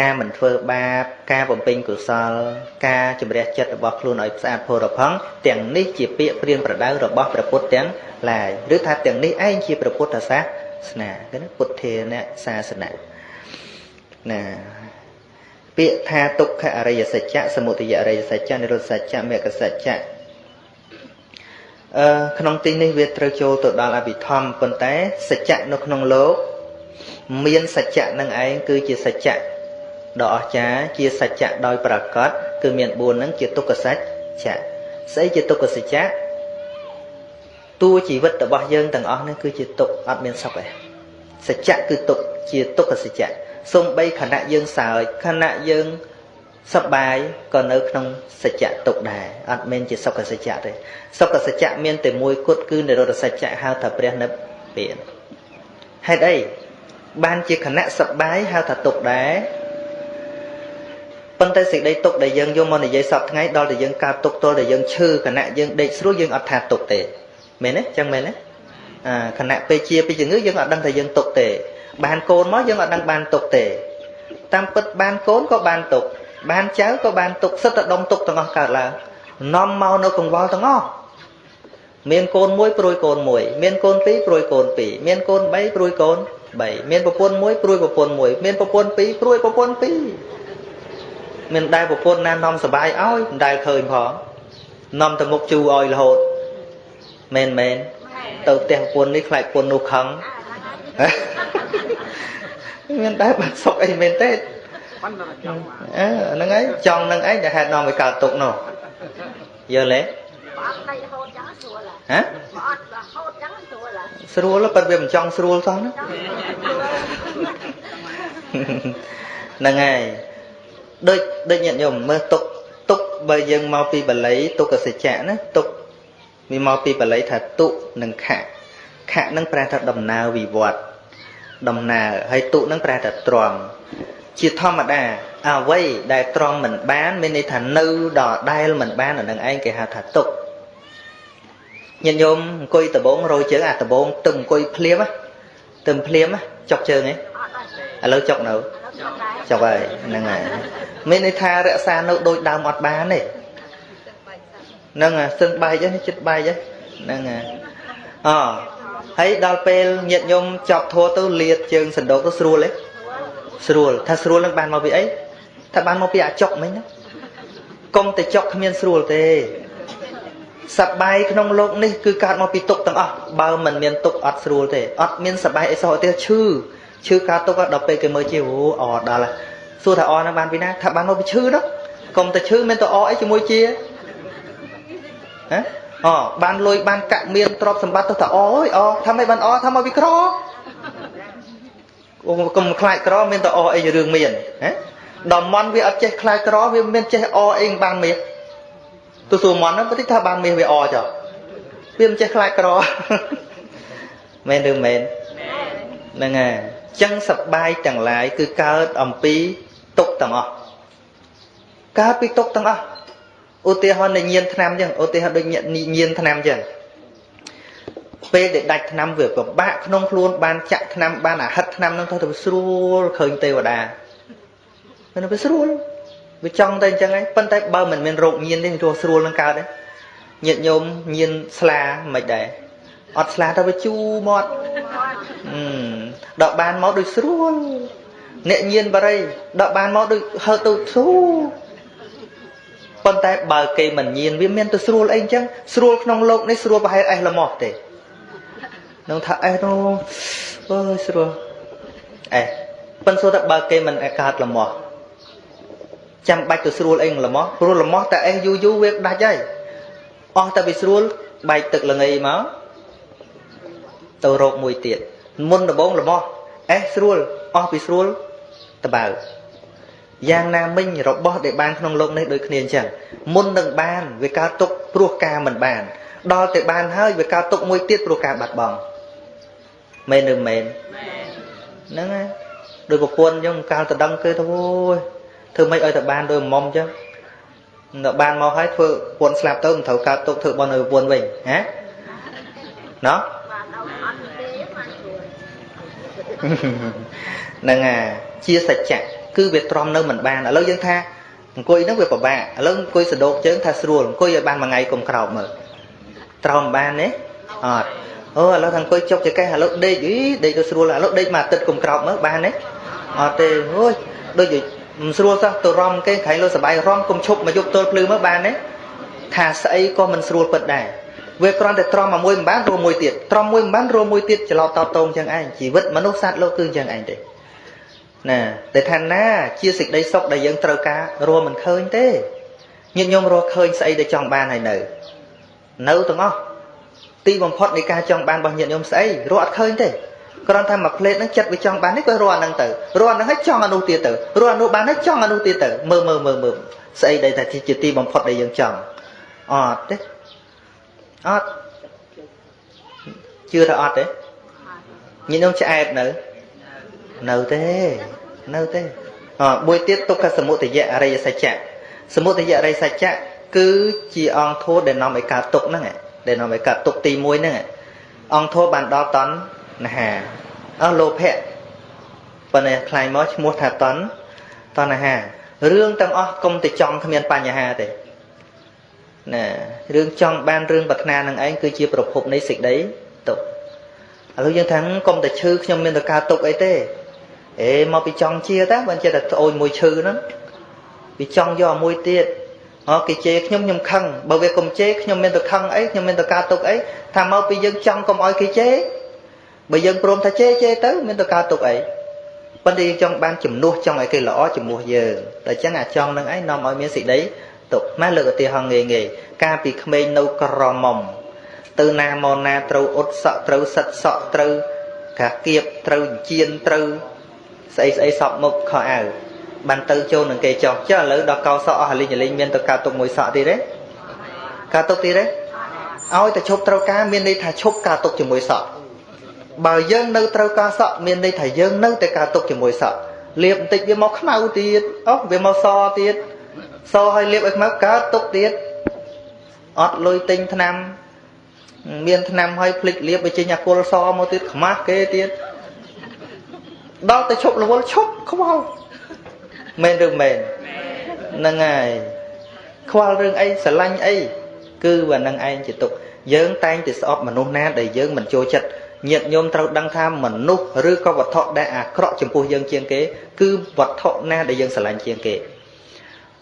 ការមិនធ្វើបាប ការបំពេញកុសល ការជំរះចិត្តរបស់ខ្លួនឲ្យស្អាតផុរផង់ទាំងនេះជាពាក្យព្រានប្រដៅរបស់ព្រះពុទ្ធទាំងឡាយឬថាទាំងនេះឯងជាព្រះពុទ្ធសាសនាគឺពុទ្ធាអ្នកសាសនាណាពាក្យថាទុក្ខអរិយសច្ចៈសមុទយអរិយសច្ចៈនិរោធសច្ចៈមគ្គសច្ចៈអឺក្នុងទីនេះវាត្រូវចូលទៅដល់អភិធម្មប៉ុន្តែសច្ចៈនៅក្នុងលោក មានសច្ចៈនឹងឯងគឺជាសច្ចៈ ដ៏អស្ចារ្យជាសច្ចៈដោយប្រកបគឺមាន4ហ្នឹងជាទុក្ខសច្ចៈស្អីជាទុក្ខសច្ចៈតួជីវិតរបស់យើងទាំងអស់នេះគឺជាទុក្ខអត់មានសុខទេសច្ចៈគឺទុក្ខជាទុក្ខសច្ចៈសំបីខណៈយើងសើចខណៈយើងសប្បាយក៏នៅក្នុងសច្ចៈទុកដែរអត់មែនជាសុខសច្ចៈទេសុខសច្ចៈមានតែមួយគត់គឺនិរោធសច្ចៈហៅថាព្រះនិព្វានហេតុអីបានជាខណៈសប្បាយហៅថាទុកដែរ ប៉ុន្តែសេចក្តីទុកដែលយើងយកមកនិយាយសពថ្ងៃដល់តែយើងកើតទុកទល់តែយើងឈឺខណៈយើងដេកស្រួលយើងអត់ថាទុកទេមែនទេចឹងមែនទេអាខណៈពេលជាពីជំងឺយើងអត់ដឹងថាយើងទុកទេបានកូនមកយើងអត់ដឹងបានទុកទេតាមពិតបានកូនក៏បានទុកបានចៅក៏បានទុកសិតតែដុំទុកទាំងអស់កើតឡើងនាំមកនៅកង្វល់ទាំងអស់មានកូនមួយព្រួយកូនមួយមានកូនពីរព្រួយកូនពីរមានកូន3ព្រួយកូន3មានប្រពន្ធមួយព្រួយប្រពន្ធមួយមានប្រពន្ធពីរព្រួយប្រពន្ធពីរ មានដែលប្រពន្ធណានាំសបាយឲ្យមិនដែលឃើញផងនាំទៅមុខជូរឲ្យរហូតមែនមែនទៅផ្ទះប្រពន្ធនេះខ្លាចប្រពន្ធនោះខឹងមានដែលបាក់សុកអីមែនទេអឺហ្នឹងហើយចង់នឹងឯងដែលហេតុនាំឲ្យកើតទុកនោះយល់ទេអត់ដៃរហូតចឹងស្រួលហ៎អត់រហូតចឹងស្រួលស្រួលប៉ុន្តែវាមិនចង់ស្រួលសោះណាហ្នឹងហើយ ដូចដូចញាតិញោមមើលទុកទុកបើយើងមកពីបល័យទុក្ខសច្ចៈណាទុកវាមកពីបល័យថាទុនិងខៈខៈនឹងប្រែថាដំណើរវិវត្តដំណើរហើយទុនឹងប្រែថាទ្រាំជាធម្មតាអ្វីដែលត្រង់មិនបានមានន័យថានៅដល់ដែលមិនបានអានឹងឯងគេហៅថាទុកញាតិញោមអង្គុយដបងរយជើងអាដបងទឹមអង្គុយភ្លាមទឹមភ្លាមចុកជើងឯងឥឡូវចុកនៅ ចុកហើយហ្នឹងហើយមានន័យថារក្សានៅដូចដើមអត់បានទេហ្នឹងហើយសឹងបែកហ្នឹងចិត្តបែកហ្នឹងហើយអហើយដល់ពេលញាតញោមចប់ធัวទៅលាតជើងសណ្ដោកទៅស្រួលទេស្រួលថាស្រួលនឹងបានមកពីអីថាបានមកពីអាចុកមិញណាកុំតែចុកគ្មានស្រួលទេសបាយក្នុងលោកនេះគឺកើតមកពីទុកទាំងអស់បើមិនមានទុកអត់ស្រួលទេអត់មានសបាយអីសោះទេឈឺ ឈឺកើតទុកដល់ពេលគេមើលជាអូអដល់សួរថាអនឹងបានពីណាថាបានមកពីឈឺនោះកុំតែឈឺមានតែអអីជាមួយជាហ៎អបានលុយបានកាក់មានទ្រព្យសម្បត្តិទៅតែអអើយអថាមិនបានអថាមកពីក្រកុំខ្លាចក្រមានតែអអីរឿងមានណាដល់មន់វាអត់ចេះខ្លាចក្រវាមានចេះអអីបានមាសទៅសួរមន់ហ្នឹងប្រតិថាបានមាសវាអចុះវាមិនចេះខ្លាចក្រមែនឬមែនហ្នឹងហើយអញ្ចឹងសបាយទាំងឡាយគឺកើតអំពីទុកទាំងអស់កើតពីទុកទាំងអស់ឧទាហរណ៍នៃញៀនឆ្នាំអញ្ចឹងឧទាហរណ៍ដូចញៀនឆ្នាំអញ្ចឹងពេលដែលដាច់ឆ្នាំវាពិបាកក្នុងខ្លួនបានចាក់ឆ្នាំបានអាហិតឆ្នាំនឹងទៅទៅស្រួលឃើញទេវតាមិនទៅស្រួលវាចង់តែអញ្ចឹងឯងប៉ុន្តែបើមិនមានរោគញៀនទេរស់ស្រួលនឹងកើតទេញាតញោមញៀនស្លាមិនដែរអត់ស្លាទៅវាជូរមាត់ ដកបានមកដូចស្រួលអ្នកញៀនបរិយដកបានមកដូចហើទៅស្រួលប៉ុន្តែបើគេមិនញៀនវាមានទៅស្រួលអីអញ្ចឹងស្រួលក្នុងលោកនេះស្រួលប្រហែលអេះលមោះទេនឹងថាអេះនោះអើយស្រួលអេះប៉ុន្តែថាបើគេមិនកើតលមោះចាំបាច់ទៅស្រួលអីលមោះព្រោះលមោះតែអេះយូរយូរវាដាច់ហើយអស់តែវាស្រួលបែកទឹកលងៃមកទៅរកមួយទៀត មុនដំបងល្មោះអេះស្រួលអស់ពីស្រួលតបើយ៉ាងណាមិញរបស់ដែលបានក្នុងលោកនេះដូចគ្នាអញ្ចឹងមុននឹងបានវាកើតទុកព្រោះការមិនបាន ដល់តែបានហើយវាកើតទុកមួយទៀតព្រោះការបាត់បង់មែនឬមែនហ្នឹងហើយដោយប្រពន្ធអញ្ចឹងកាលតដឹងគេទៅអូយធ្វើម៉េចឲ្យតែបានដោយមុំអញ្ចឹងដល់បានមកហើយធ្វើប្រពន្ធស្លាប់ទៅមិនត្រូវកើតទុកធ្វើបន់ឲ្យប្រពន្ធវិញហ៎ណោះ ហ្នឹងអាជាសច្ចៈគឺវាទ្រាំនៅមិនបានឥឡូវយើងថាអង្គុយហ្នឹងវាពិបាកឥឡូវអង្គុយសដោកជើងថាស្រួលអង្គុយឲ្យបានមួយថ្ងៃកុំក្រោកមើលត្រោមបានទេអត់អូឥឡូវថាអង្គុយចុកចកេះឥឡូវដេកអីដេកទៅស្រួលឥឡូវដេកមួយអាទិត្យកុំក្រោកមើលបានទេអត់ទេអូយដូចមិនស្រួលសោះទៅរំគេក្រែងលើសបាយរំកុំឈប់មកយប់ទល់ភ្លឺមើលបានទេថាស្អីក៏មិនស្រួលពិតដែរ វាគ្រាន់តែត្រំមកមួយមិនបានរួមមួយទៀតត្រំមួយមិនបានរួមមួយទៀតច្រឡោតតតងចឹងឯងជីវិតមនុស្សសត្វលោកគឺចឹងឯងទេណាតែថាណាជាសេចក្តីសុខដែលយើងត្រូវការរួមមិនឃើញទេញាតិញោមរកឃើញស្អីដែលចង់បានហើយនៅ នៅទាំងអស់ទីបំផុតនៃការចង់បានរបស់ញាតិញោមស្អីរកអត់ឃើញទេគ្រាន់តែមួយផ្លេតហ្នឹងចិត្តវាចង់បាននេះក៏រកអាហ្នឹងទៅរកអាហ្នឹងហើយចង់អានោះទៀតទៅរកអានោះបានហើយចង់អានោះទៀតទៅមើលមើលមើលមើលស្អីដែលថាជាទីបំផុតដែលយើងចង់អត់ទេ អត់ជឿថាអត់ទេញាតិញោមឆ្អែតនៅនៅទេនៅទេអមួយទៀតទុក្ខសមុទយៈអរិយសច្ចៈសមុទយៈអរិយសច្ចៈគឺជាអង្គធម៌ដែលនាំឲ្យកើតទុក្ខហ្នឹងដែលនាំឲ្យកើតទុក្ខទី1ហ្នឹងអង្គធម៌បានដល់តណ្ហាអស់លោភៈប៉ុន្តែខ្លាយមកឈ្មោះថាតណ្តណ្ហារឿងទាំងអស់កុំតែចង់គ្មានបញ្ហាទេ ណារឿងចង់បានរឿងប្រាថ្នានឹងឯងគឺជាប្រភពនៃសេចក្តីទុក្ខឥឡូវយើងថាកុំតែឈឺខ្ញុំមានតែការទុក្ខអីទេអេមកពីចង់ជាតាបើចេះតែត្អូនមួយឈឺហ្នឹងវាចង់យកមួយទៀតអគេជេរខ្ញុំខ្ញុំខឹងបើវាកុំជេរខ្ញុំមានតែខឹងអីខ្ញុំមានតែការទុកអីថាមកពីយើងចង់កុំឲ្យគេជេរបើយើងព្រមថាជេរជេរទៅមានតែការទុកអីប៉ុន្តែយើងចង់បានជំនួសចង់ឲ្យគេល្អជំនួសយើងតែអញ្ចឹងអាចង់នឹងឯងនាំឲ្យមានសេចក្តី ទុកម៉ែលើកឧទាហរណ៍ងាយងាយកាលពីក្មេងនៅក្រមុំទៅណាមកណាត្រូវអ៊ុតសក់ត្រូវសិតសក់ត្រូវកាគៀបត្រូវជៀនត្រូវស្អីស្អីសពមុខខោអាវបានទៅចូលនឹងគេចោះចុះឥឡូវដល់កោសក់អស់លីងលីងមានទៅកើតទុកមួយសក់ទៀតទេកើតទុកទៀតទេឲ្យតែឈប់ត្រូវការមានន័យថាឈប់ការទុកជាមួយសក់បើយើងនៅត្រូវការសក់មានន័យថាយើងនៅតែការទុកជាមួយសក់លាបបន្តិចវាមកខ្មៅទៀតអូវាមកសទៀត សឲ្យលាបឲ្យខ្មៅកើតទុកទៀតអត់លុយទិញថ្នាំ មានថ្នាំឲ្យភ្លេចលាបទៅចេញអាគុលសមកទៀតខ្មាស់គេទៀតដល់ទៅឈប់រវល់ឈប់ខ្វល់មែនឬមែនហ្នឹងហើយខ្វល់រឿងអីស្រឡាញ់អីគឺវានឹងឯងជាទុកយើងតែងតែស្អប់មនុស្សណាដែលយើងមិនចូលចិត្តញាតញោមត្រូវដឹងថាមនុស្សឬក៏វត្ថុដែលអាក្រក់ចំពោះយើងជាងគេ គឺវត្ថុណាដែលយើងស្រឡាញ់ជាងគេ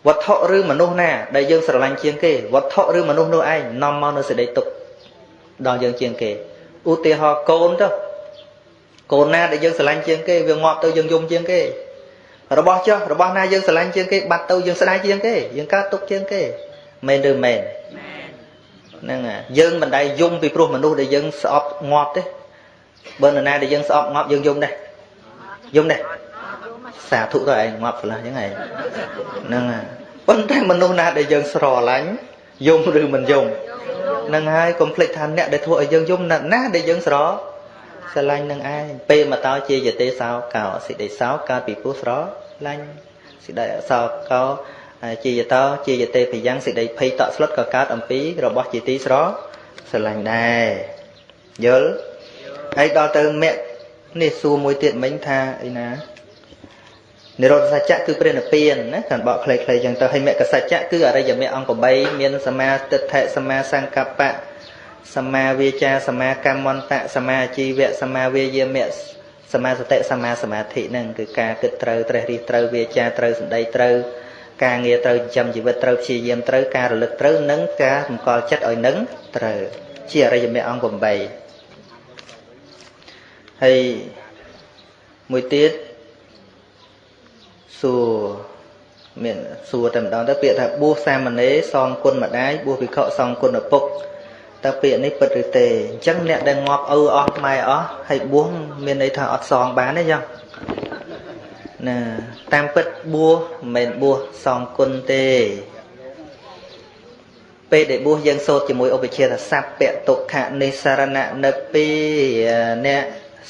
វត្ថុឬមនុស្សណាដែលយើងស្រឡាញ់ជាងគេវត្ថុឬមនុស្សនោះឯងនាំមកនៅសេចក្តីទុកដល់យើងជាងគេឧទាហរណ៍កូនទៅកូនណាដែលយើងស្រឡាញ់ជាងគេវាងាប់ទៅយើងយំជាងគេរបស់ចុះរបស់ណាយើងស្រឡាញ់ជាងគេបាត់ទៅយើងស្ដាយជាងគេយើងកើតទុកជាងគេមែនឬមែនហ្នឹងយើងមិនដែលយំពីព្រោះមនុស្សដែលយើងស្អប់ងាប់ទេបើនរណាដែលយើងស្អប់ងាប់យើងយំដែរយំដែរ សាធុទៅឯងងាប់ឆ្លាស់អញ្ចឹងឯងហ្នឹងប៉ុន្តែមនុស្សណាដែលយើងស្រឡាញ់យំឬមិនយំនឹងហើយកុំភ្លេចថាអ្នកដែលធ្វើឲ្យយើងយំណាស់ណាដែលយើងស្រស្រឡាញ់នឹងឯងពេលមកតើជាយទេសោកោសេចក្តីសោកកើតពីពោះស្រឡាញ់សេចក្តីសោកោជាយតោជាយទេបយ៉ាងសេចក្តីភ័យតក់ស្លុតក៏កើតអំពីរបស់ជាទីស្រស្រឡាញ់ដែរយល់ហើយដល់ទៅមគ្គនេះសួរមួយទៀតមិញថាអីណា និរោធសច្ចៈគឺព្រះនិព្វានណាកាន់បកខ្លីៗចឹងទៅហើយមគ្គសច្ចៈគឺអរិយមគ្គអង្គ8មានសមាទិដ្ឋិសមាសង្កប្បៈសមាវាចាសមាកម្មន្តៈសមាជីវៈសមាវាយាមៈសមាសតិសមាសមាធិហ្នឹងគឺការគិតត្រូវត្រេះរិះត្រូវវាចាត្រូវសម្ដីត្រូវការងារត្រូវចិញ្ចឹមជីវិតត្រូវព្យាយាមត្រូវការរលឹកត្រូវនិងការសម្គាល់ចិត្តឲ្យនឹងត្រូវជាអរិយមគ្គអង្គ8ហើយមួយទៀត សួរមានសួរតែម្ដងទៅពាក្យថាបួសសាមណេរសងគុណម្ដាយបួសវិខសងគុណឪពុកតើពាក្យនេះពិតឬទេអញ្ចឹងអ្នកដែលងាប់ឪអស់ម៉ែអស់ហើយបួសមានន័យថាអត់សងបានទេចឹងណាតាមពិតបួសមិនមែនបួសសងគុណទេពេលដែលបួសយើងសូត្រជាមួយឧបជាថាសัพពតុខនិសរណនិពីអ្នក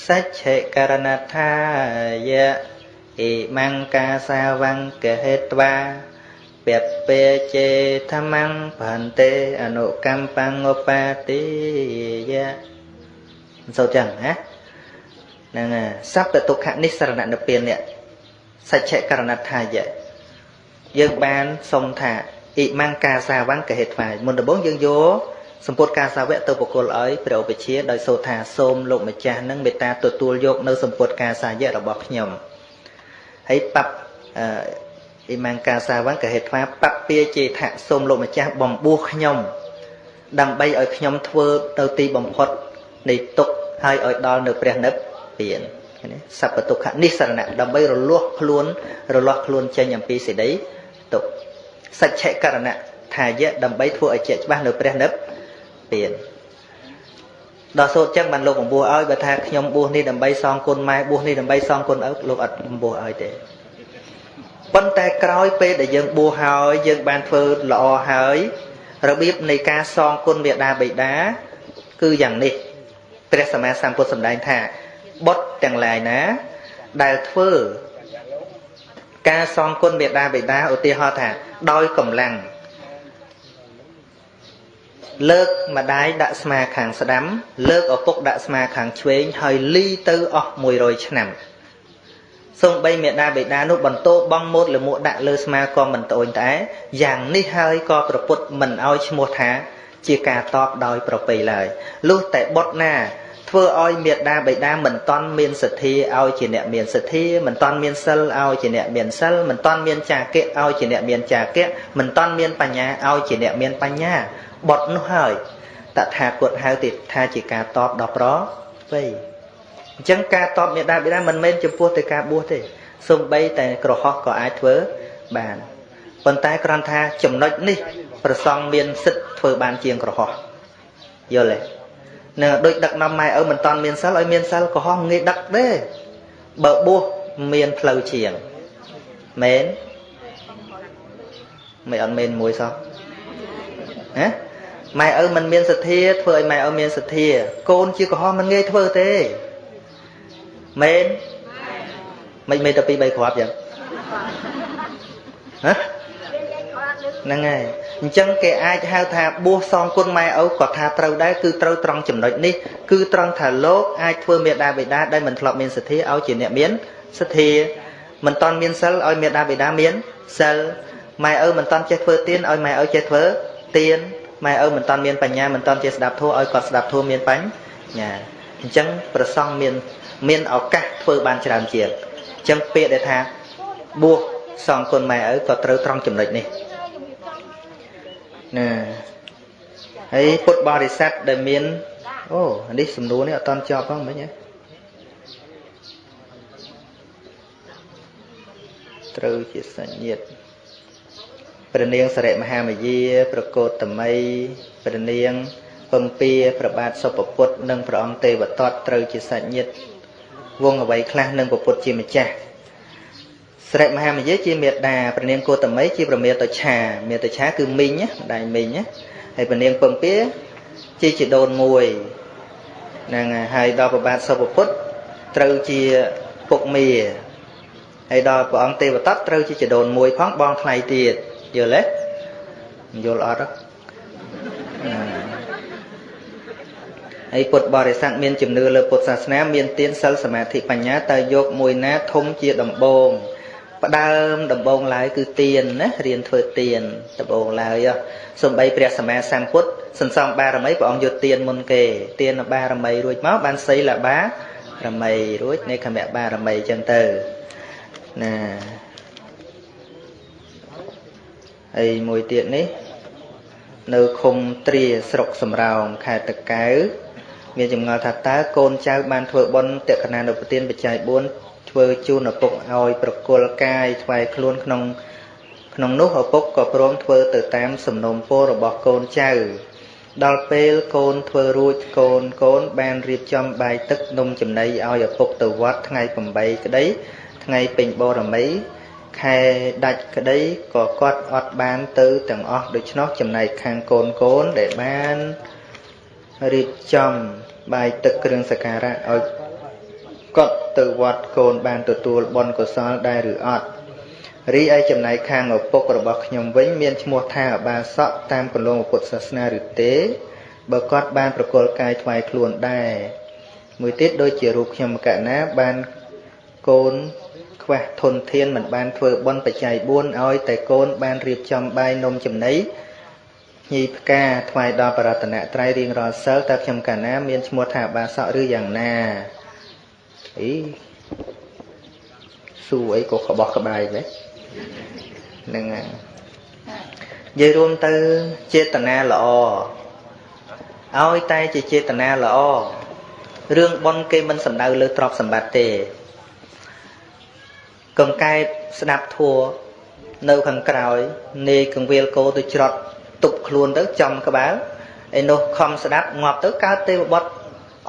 សច្ឆេករណថាយៈ អ៊ីមង្កាសាវង្កហេត្វាពពេចេធម្មងបន្ទេអនុកម្មបង្ឧបាតិយៈសូត្រចឹងណាហ្នឹងសัพពតុខនិសរណនិពីអ្នកសច្ចៈករណថាយៈយើងបានសុំថាអ៊ីម៉ាំងកាសាវੰកហេថ្វាយមុនដំបូងយើងយកសម្ពុតកាសាវៈទៅបកគលឲ្យព្រះឧបជាដោយសូថាសូមលោកម្ចាស់នឹងមេត្តាទទួលយកនៅសម្ពុតកាសាយៈរបស់ខ្ញុំ ហើយបបអ៊ីម៉ាំងកាសាវੰកហេថ្វាបពពាចេថៈសូមលោកម្ចាស់បំពោះខ្ញុំ ដើម្បីឲ្យខ្ញុំធ្វើទៅទីបំផុតនៃទុកហើយឲ្យដល់នៅព្រះនិព្វាននេះសัพពទុក្ខនិសរណៈដើម្បីរលាស់ខ្លួនរលាស់ខ្លួនចេញអំពីសេចក្តីទុក្ខសច្ចៈករណៈថាយៈដើម្បីធ្វើឲ្យជាក់ច្បាស់នៅព្រះនិព្វាន ដល់សូត្រចឹងបានលោកបំពោះឲ្យបើថាខ្ញុំបួសនេះដើម្បីសងគុណម៉ែបួសនេះដើម្បីសងគុណឪលោកអត់បំពោះឲ្យទេប៉ុន្តែក្រោយពេលដែលយើងបួសហើយយើងបានធ្វើល្អហើយរបៀបនៃការសងគុណមេដាបិតាគឺយ៉ាងនេះព្រះសម្មាសម្ពុទ្ធសម្ដែងថាបុត្រទាំងឡាយណា ដែលធ្វើការសងគុណមេដាបិតាឧទាហរណ៍ថា ដោយកម្លាំង លើកម្ដាយដាក់ស្មាខាងស្ដាំ លើកឪពុកដាក់ស្មាខាងឆ្វេងហើយលីទៅអស់100ឆ្នាំសូម្បីមេដាបេដានោះបន្ទោបងមូតលមួកដាក់លើស្មាក៏មិនត្អូញត្អែយ៉ាងនេះហើយក៏ប្រពុតមិនឲ្យឈ្មោះថា ជាការតបដោយប្រពៃឡើយលុះតែបុតណាធ្វើឲ្យមេដាបេដាមិនតន់មានសទ្ធាឲ្យជាអ្នកមានសទ្ធាមិនតន់មានសិលឲ្យជាអ្នកមានសិលមិនតន់មានចាគៈឲ្យជាអ្នកមានចាគៈមិនតន់មានបញ្ញាឲ្យជាអ្នកមានបញ្ញា បត់នោះហើយតថាគតហៅទេថាជាការតបដល់ប្រវៃអញ្ចឹងការតបមេដាបេដាមិនមែនចំពោះតែការបួសទេសំបីតែក្រហោះក៏អាចធ្វើបានប៉ុន្តែគ្រាន់ថាចំណុចនេះ ប្រសងមានសិទ្ធធ្វើបានជាងក្រហោះយល់ទេនឹងដូចដឹកនាំម៉ែឪមិនតាន់មានសិលឲ្យមានសិលក៏ហោះងាយដឹកទេបើបួសមានផ្លូវជាងមែនមិនអត់មែនមួយសោះណា ម៉ែឪមិនមានសទ្ធាធ្វើឲ្យម៉ែឪមានសទ្ធា កូនជាកំហុសមិនងាយធ្វើទេមែនមិនមែនតែពី3គ្រាប់ចឹងហ៎ហ្នឹងហើយអញ្ចឹងគេអាចហៅថាបួសសងគុណម៉ែឪក៏ថាត្រូវដែរគឺត្រូវត្រង់ចំណុចនេះគឺត្រង់ថាលោកអាចធ្វើមេដាបេដាដែលមិនធ្លាប់មានសទ្ធាឲ្យជាអ្នកមានសទ្ធាមិនតន់មានសិលឲ្យមេដាបេដាមានសិលម៉ែឪមិនតន់ចេះធ្វើទានឲ្យម៉ែឪចេះធ្វើទាន ម៉ែឪមិនតន់មានបញ្ញាមិនតន់ចេះស្ដាប់ធម៌ឲ្យគាត់ស្ដាប់ធម៌មានបញ្ញាអញ្ចឹងប្រសងមានមានឱកាសធ្វើបានច្រើនជាងអញ្ចឹងពាក្យដែលថាបួសសងគុណម៉ែឪក៏ត្រូវត្រង់ចំណុចនេះណាហើយពុទ្ធបរិស័ទដែលមានអូនេះសំណួរនេះអត់តន់ចប់ផងមិញហ៎ត្រូវជាសញ្ញិត ព្រះនាងសរិមហាមយាប្រកោតតមីព្រះនាងពំពាប្របាទសុពពុទ្ធនិងព្រះអង្គទេវតតត្រូវជាសញ្ញិតវងអ្វីខ្លះនឹងពុទ្ធជាម្ចាស់ស្រីមហាមយាជាមេដាព្រះនាងគោតមីជាប្រមេតឆាមេតឆាគឺមីងម្ដាយមីងហើយព្រះនាងពំពាជាជីដូនមួយហ្នឹងហើយដល់ប្របាទសុភពុទ្ធត្រូវជាពុកមាហើយដល់ព្រះអង្គទេវតតត្រូវជាជីដូនមួយផងបងថ្លៃទៀត យល់ទេយល់អត់ហើយពុទ្ធបរិស័ទមានជំនឿលើពុទ្ធសាសនា មានទានសិលសមាធិបញ្ញាតើយកមួយណាធំជាដំបូងផ្ដើមដំបូងឡើយគឺទានណារៀនធ្វើទានដំបូងឡើយសំបីព្រះសម្មាសម្ពុទ្ធសន្សំបារមីព្រះអង្គយកទានមុនគេទានបារមីរួចមកបានសីលបារមីរួចនៃខមៈបារមីចឹងទៅណា ហើយមួយទៀតនេះ នៅឃុំត្រាស្រុកសំរោងខេត្តតកៅមានចម្ងល់ថាតើកូនចៅបានធ្វើបុណ្យតក្កណានុពទានបច្ច័យ4ធ្វើជូនឪពុកឲ្យប្រគល់កាយថ្វាយខ្លួនក្នុងក្នុងនោះឪពុកក៏ព្រមធ្វើទៅតាមសំណូមពររបស់កូនចៅដល់ពេលកូនធ្វើរួចកូនកូនបានរៀបចំបាយទឹកនំចំណីឲ្យឪពុកទៅវត្តថ្ងៃ8ក្តីថ្ងៃពេញបរមី ខែដាច់ក្តីក៏គាត់អត់បានទៅទាំងអស់ដូច្នោះចំណែកខាងកូនកូនដែលបានរៀបចំបាយទឹកគ្រឿងសក្ការៈឲ្យគាត់ទៅវត្តកូនបានទទួលបុណ្យកុសលដែរឬអត់រីឯចំណែកខាងឪពុករបស់ខ្ញុំវិញមានឈ្មោះថាអបាសកតាមគន្លងពុទ្ធសាសនាឬទេបើគាត់បានប្រគល់កាយថ្វាយខ្លួនដែរមួយទៀតដូចជារូបខ្ញុំកណាបានកូន ខ្វះធនធានមិនបានធ្វើបុណ្យបច្ច័យ4ឲ្យតែកូនបានរៀបចំបាយនំចំណីញីផ្កាថ្វាយដល់បរតនត្រ័យរៀងរាល់សិលតើខ្ញុំកាលណាមានឈ្មោះថាបាសកឬយ៉ាងណាអីសួរអីក៏ក្បោះក្បាយដែរហ្នឹងហើយនិយាយរួមទៅចេតនាល្អឲ្យតែជាចេតនាល្អរឿងប៉ុនគេមិនសំដៅលើទ្រព្យសម្បត្តិទេ កង្កែបស្ដាប់ធัวនៅខាងក្រោយនាយកង្វៀលគោទៅច្រត់ទប់ខ្លួនទៅចំក្បាលឯនោះខំស្ដាប់ងាប់ទៅកើតទេវបុត្រ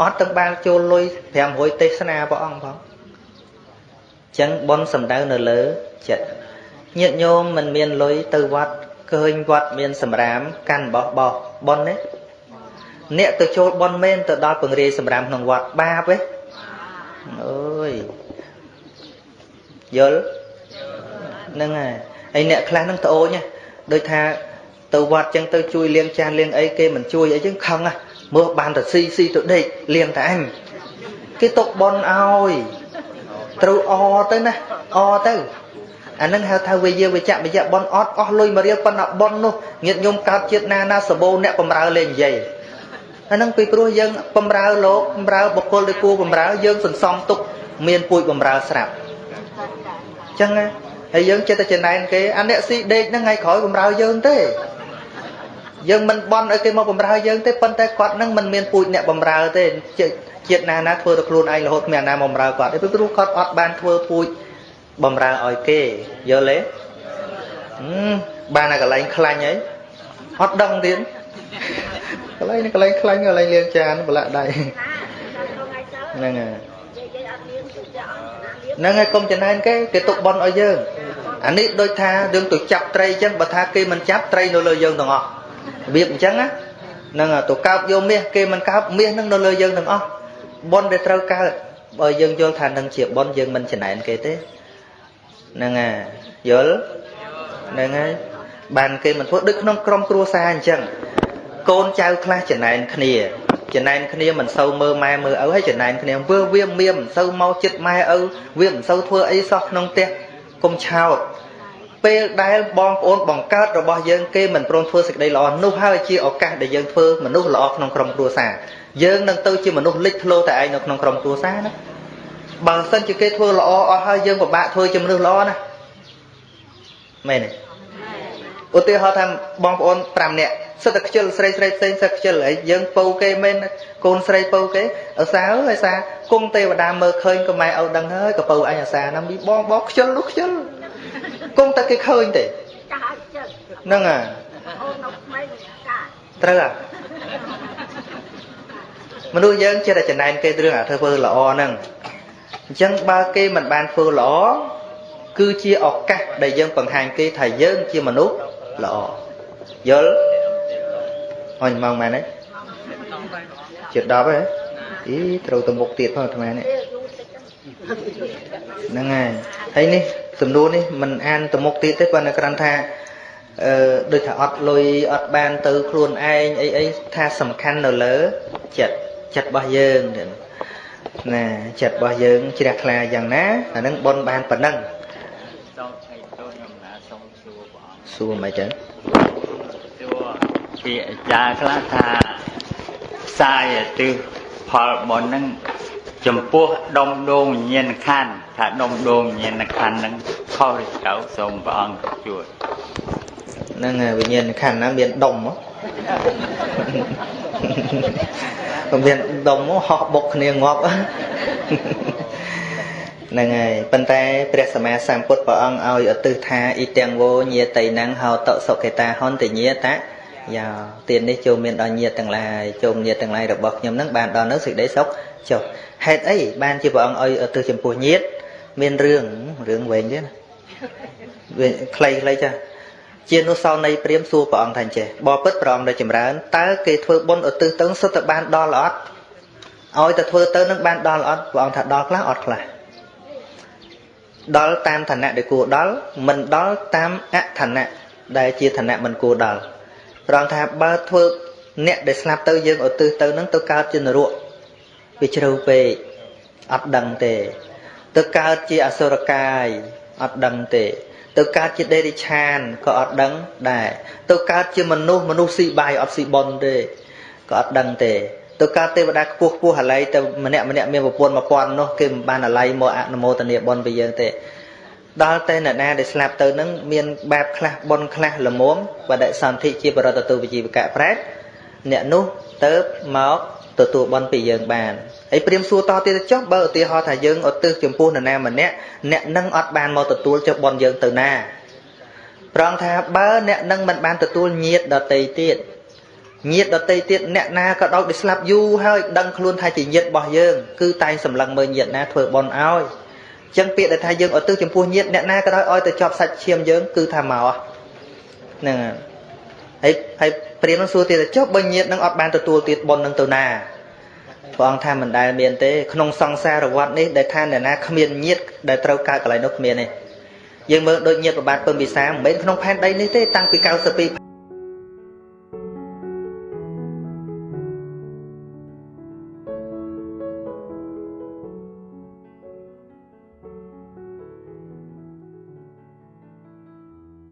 អត់ទាំងបានចូលលុយ500ទេសនាព្រះអង្គផងចឹងប៉ុនសំដៅនៅលើចិត្តញាតិញោមមិនមានលុយទៅវត្តឃើញវត្តមានសម្រាមកាន់បោះបោះប៉ុនទេអ្នកទៅចូលប៉ុនមែនទៅដល់ពង្រាយសម្រាមក្នុងវត្តបាបទេអើយ យល់ហ្នឹងហើយហើយអ្នកខ្លះហ្នឹងត្អូញដូចថាទៅវត្តចឹងទៅជួយលាងចានលាងអីគេមិនជួយអីចឹងខឹងមើលបានតែស៊ីស៊ីទៅដេកលាងតែអញគេຕົកប៉ុនឲ្យត្រូវអទៅណាអទៅអានឹងហៅថាវិយាវិជ្ជវិជ្ជប៉ុនអត់អស់លុយមួយរៀលប៉ុន្តែប៉ុននោះញាតញោមកើតជាតិណាណាសបោអ្នកបំរើលេងនិយាយអានឹងពីព្រោះយើងបំរើលោកបំរើបុគ្គលដែលគួរបំរើយើងសន្សំទុកមានពួយបំរើស្រាប់អញ្ចឹងហើយយើងចិត្តតែចំណែនគេអាអ្នកស៊ីដេកហ្នឹងថ្ងៃក្រោយបំរើយើងទេយើងមិនបន់ឲ្យគេមកបំរើយើងទេប៉ុន្តែគាត់នឹងមិនមានពូជអ្នកបំរើទេជាតិណាណាធ្វើទៅខ្លួនឯងរហូតគ្មានណាបំរើគាត់ទេព្រោះគាត់អត់បានធ្វើពូជបំរើឲ្យគេយល់ទេបានតែកន្លែងខ្លាញ់អីអត់ដឹងទៀតកន្លែងនេះកន្លែងខ្លាញ់កន្លែងលាងចានប្រឡាក់ដៃហ្នឹងហើយ ហ្នឹងហើយកុំចំណែនគេគេទុកបន់ឲ្យយើងអានេះដូចថាយើងទៅចាប់ត្រីអញ្ចឹងបើថាគេមិនចាប់ត្រីនៅលើយើងទាំងអស់របៀបអញ្ចឹងណាហ្នឹងទៅកើបយកមាសគេមិនកើបមាសនឹងនៅលើយើងទាំងអស់បន់ដែលត្រូវកើតបើយើងយល់ថានឹងជាបន់យើងមិនចំណែនគេទេហ្នឹងហើយយល់ហ្នឹងហើយបានគេមិនធ្វើដូចក្នុងក្រុមគ្រួសារអញ្ចឹងកូនចៅខ្លះចំណែនគ្នា ចំណែនគ្នាមិនសូវមើលម៉ែមើលឪហើយចំណែនគ្នាវាវាមានមិនសូវមកចិត្តម៉ែឪវាមិនសូវធ្វើអីសោះក្នុងផ្ទះកុំឆោតពេលដែលបងប្អូនបង្កើតរបស់យើងគេមិនព្រមធ្វើសេចក្តីល្អនោះហើយជាឱកាសដែលយើងធ្វើមនុស្សល្អក្នុងក្រុមគ្រួសារយើងនឹងទៅជាមនុស្សលេចធ្លោតែឯងនៅក្នុងក្រុមគ្រួសារណាបើសិនជាគេធ្វើល្អអស់ហើយយើងពិបាកធ្វើជាមនុស្សល្អណាមែនទេឧទាហរណ៍ថាបងប្អូន5នាក់ សិតតែខ្ជិលស្រីស្រីផ្សេងសិតខ្ជិលហើយយើងពៅគេមែនកូនស្រីពៅគេអសាអើយសាគង់ទេវតាមើលឃើញក៏ម៉ែឪដឹងហើយក៏ពៅអញអាសាណាមីបងបងខ្ជិលនោះខ្ជិលគង់តែគេឃើញទេហ្នឹងហើយត្រូវហ่ะមនុស្សយើងចេះតែចំណែនគេរឿងអាធ្វើល្អហ្នឹងអញ្ចឹងបើគេមិនបានធ្វើល្អគឺជាឱកាសដែលយើងបង្ហាញគេថាយើងជាមនុស្សល្អយល់ អញម៉ងមែនទេជិត10ហ៎អីត្រូវទៅមុខទៀតផងអាត្មានេះហ្នឹងហើយហើយនេះសំណួរនេះមិនអានទៅមុខទៀតទេប៉ុន្តែគ្រាន់ថាអឺដូចថាអត់លុយអត់បានទៅខ្លួនឯងអីអីថាសំខាន់នៅលើចិត្តចិត្តរបស់យើងណាចិត្តរបស់យើងជ្រះថ្លាយ៉ាងណាអានឹងបនបានប៉ុណ្ណឹងសូមឲ្យទូលខ្ញុំណាសូមសួរព្រះអង្គសួរមិនចឹងសួរ ពីអាចារ្យខ្លះថាផ្សាយទិសផលបុណ្យហ្នឹងចំពោះដុំដងវិញ្ញាណខណ្ឌថាដុំដងវិញ្ញាណខណ្ឌហ្នឹងខុសឬត្រូវសូមព្រះអង្គជួយហ្នឹងហើយវិញ្ញាណខណ្ឌណាមានដុំហ៎ក៏មានដុំហោះបុកគ្នាងាប់ហ្នឹងហើយប៉ុន្តែព្រះសម្មាសម្ពុទ្ធព្រះអង្គឲ្យឧទ្ទិសថាអ៊ីទាំងវោញាតៃណੰហោតសុខេតាហន្តញាត យោទាននេះចូលមានដល់ញាតទាំងឡាយចូលញាតទាំងឡាយរបស់ខ្ញុំនឹងបានដល់នៅសេចក្តីសុខចុះហេតុអីបានជាព្រះអង្គឲ្យឧទ្ទិសចំពោះញាត មានរឿងរឿងវែងទេណាវាខ្លីៗចាស់ជានុសោនៃព្រាមសួរព្រះអង្គថាអញ្ចេះបបិទ្ធព្រះអង្គដែលចម្រើនតើគេធ្វើបុណ្យឧទ្ទិសទៅសុទ្ធតែបានដល់អត់ឲ្យតែធ្វើទៅនឹងបានដល់អត់ព្រះអង្គថាដល់ខ្លះអត់ខ្លះដល់តាមឋានៈដែលគួរដល់មិនដល់តាមអឋានៈដែលជាឋានៈមិនគួរដល់ ព្រះអង្គថាបើធ្វើអ្នកដែលស្លាប់ទៅយើងឧទ្ទិសទៅនឹងទៅកើតជានរកវាជ្រៅពេកអត់ដឹងទេ ទៅកើតជាអសុរកាយអត់ដឹងទេ ទៅកើតជាដេរិឆានក៏អត់ដឹងដែរទៅកើតជាមនុស្សមនុស្សស៊ីបាយអត់ស៊ីបនទេក៏អត់ដឹងទេទៅកើតទេវតាខ្ពស់ខ្ពស់អាល័យទៅម្នាក់ម្នាក់មានប្រពន្ធ1000នោះគេមិនបានអាល័យមកអនុមោទនាបនពីយើងទេ ដល់តែអ្នកណាដែលស្លាប់ទៅនឹងមានបែបខ្លះបនខ្លះល្មមបដិសន្ធិជាបរតតុវិជីវកៈប្រែតអ្នកនោះទៅមកទទួលបនពីយើងបានហើយព្រាមសួរតទៀតចុះបើឧទាហរណ៍ថាយើងឧទ្ទិសចំពោះនរណាម្នាក់អ្នកនឹងអត់បានមកទទួលចុះបនយើងទៅណាប្រងថាបើអ្នកនឹងមិនបានទទួលញាតដតីទៀតញាតដតីទៀតអ្នកណាក៏ដោយដែលស្លាប់យូរហើយដឹងខ្លួនថាជាញាតរបស់យើងគឺតែងសម្លឹងមើលញាតណាធ្វើបនឲ្យ ចឹងពាក្យដែលថាយើងឧទ្ទិសចំពោះញាតអ្នកណាក៏ដោយឲ្យទៅជាប់សាច់ឈាមយើងគឺថាមកហ្នឹងហើយហើយព្រាមនឹងសួរទៀតចុះបើញាតនឹងអត់បានទទួលទៀតបននឹងទៅណាព្រះអង្គថាមិនដែលមានទេក្នុងសង្សារវដ្តនេះដែលថាអ្នកណាគ្មានញាតដែលត្រូវកើតកន្លែងនោះគ្មានទេយើងមើលដូចញាតប្របាទពឹមវិសាមិនមែនក្នុងផែនដីនេះទេតាំងពី92